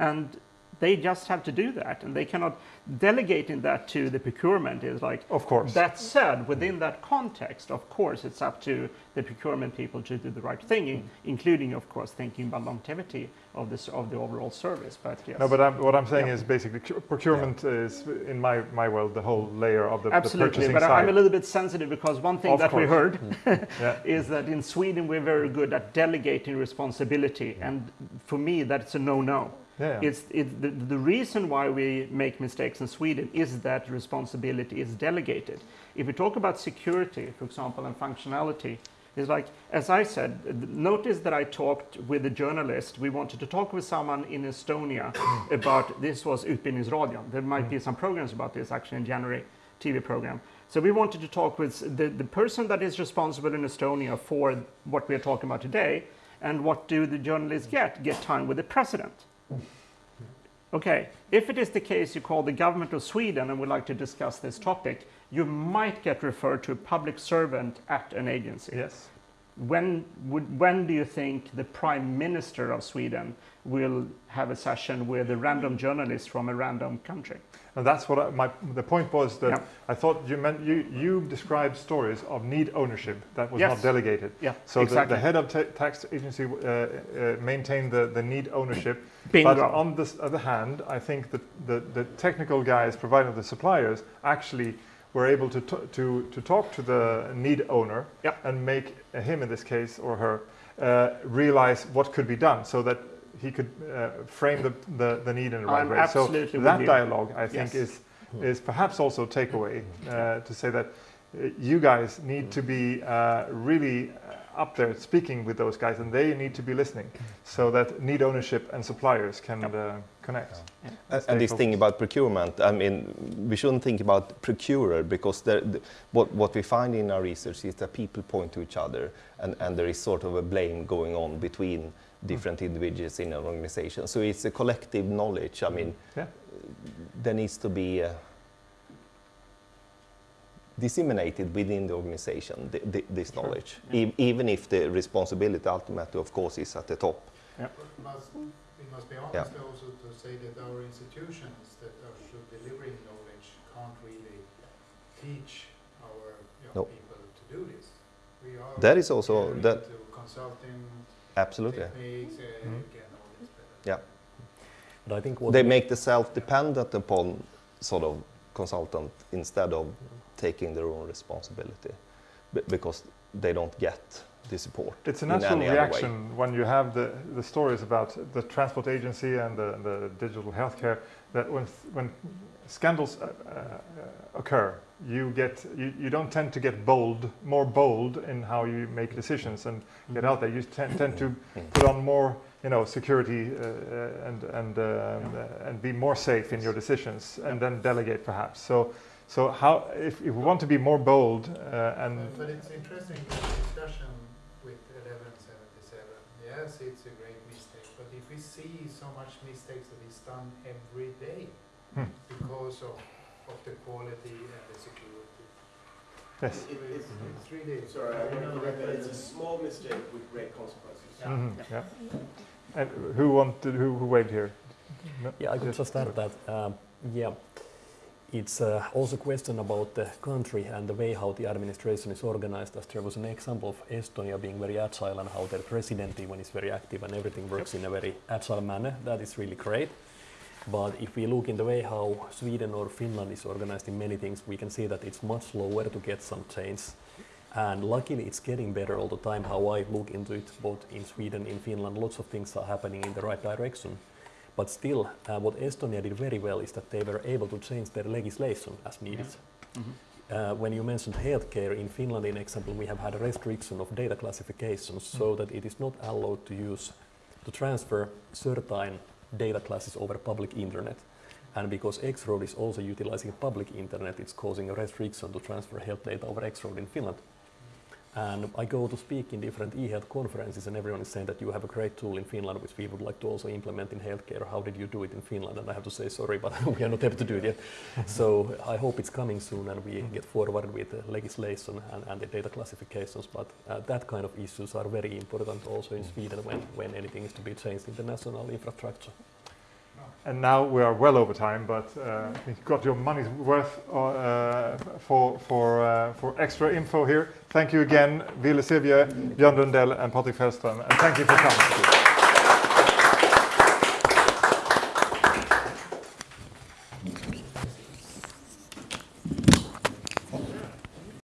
Mm. And they just have to do that and they cannot delegating that to the procurement is like of course that said within that context of course it's up to the procurement people to do the right thing mm. including of course thinking about longevity of this of the overall service but yes no but I'm, what i'm saying yeah. is basically procurement yeah. is in my my world the whole layer of the, absolutely the but side. i'm a little bit sensitive because one thing of that course. we heard mm. is that in sweden we're very good at delegating responsibility and for me that's a no-no yeah. It's, it, the, the reason why we make mistakes in Sweden is that responsibility is delegated. If we talk about security, for example, and functionality, it's like, as I said, notice that I talked with a journalist. We wanted to talk with someone in Estonia about, this was Utbildningsradion. There might be mm. some programs about this actually in January, TV program. So we wanted to talk with the, the person that is responsible in Estonia for what we are talking about today. And what do the journalists get? Get time with the president. Okay, if it is the case you call the government of Sweden and would like to discuss this topic, you might get referred to a public servant at an agency. Yes. When, would, when do you think the prime minister of Sweden will have a session with a random journalist from a random country? And that's what I, my the point was that yeah. I thought you meant you you described stories of need ownership that was yes. not delegated. Yeah, so exactly. the, the, head of tax agency uh, uh, maintained the, the need ownership. Bingo. But on the other hand, I think that the, the technical guys providing the suppliers actually were able to, to, to talk to the need owner yep. and make him in this case or her uh, realize what could be done so that he could uh, frame the, the, the, need in the right I'm way. So that dialogue, I think, yes. is is perhaps also a takeaway uh, to say that uh, you guys need to be uh, really uh, up there speaking with those guys, and they need to be listening, so that need ownership and suppliers can uh, connect. Yeah. And, and this thing about procurement, I mean, we shouldn't think about procurer because the, what what we find in our research is that people point to each other, and and there is sort of a blame going on between different individuals in an organization. So it's a collective knowledge. I mean, yeah. there needs to be uh, disseminated within the organization th th this sure. knowledge, yeah. e even if the responsibility ultimately, of course, is at the top. Yeah. Must, we must be honest yeah. also to say that our institutions that are delivering knowledge can't really teach our young no. people to do this. We are that is also that consulting Absolutely. Techniques, uh, mm. Yeah. But I think they make the self-dependent upon sort of consultant instead of taking their own responsibility because they don't get the support. It's a natural reaction when you have the, the stories about the transport agency and the, the digital healthcare that when, when scandals uh, uh, occur, you get you, you don't tend to get bold, more bold in how you make decisions and get out there. You tend, tend to put on more, you know, security uh, uh and and um, uh, and be more safe in your decisions, and then delegate perhaps. So. So how, if, if we want to be more bold uh, and... But it's interesting discussion with 1177. Yes, it's a great mistake, but if we see so much mistakes that is done every day hmm. because of of the quality and the security. Yes. It, it, it's, it's really, sorry, I want to correct that. It's a small mistake with great consequences. Yeah. Mm -hmm. yeah. And who wanted, who, who waved here? No? Yeah, I could just add that. Um, yeah, it's uh, also a question about the country and the way how the administration is organized. As there was an example of Estonia being very agile and how their president even is very active and everything works yep. in a very agile manner. That is really great. But if we look in the way how Sweden or Finland is organized in many things, we can see that it's much slower to get some change. And luckily, it's getting better all the time. How I look into it, both in Sweden, in Finland, lots of things are happening in the right direction. But still, uh, what Estonia did very well is that they were able to change their legislation as needed. Mm -hmm. uh, when you mentioned healthcare in Finland, in example, we have had a restriction of data classifications mm -hmm. so that it is not allowed to use to transfer certain data classes over public internet. And because X-Road is also utilizing public internet, it's causing a restriction to transfer health data over X-Road in Finland. And I go to speak in different e-health conferences and everyone is saying that you have a great tool in Finland which we would like to also implement in healthcare. How did you do it in Finland? And I have to say sorry, but we are not able to do it yet. so I hope it's coming soon and we get forward with the legislation and, and the data classifications. But uh, that kind of issues are very important also in Sweden when, when anything is to be changed in the national infrastructure. And now we are well over time, but uh, you got your money's worth uh, for, for, uh, for extra info here. Thank you again, Ville Sirviö, Björn Lundell and Patrik Fältström, and thank you for coming.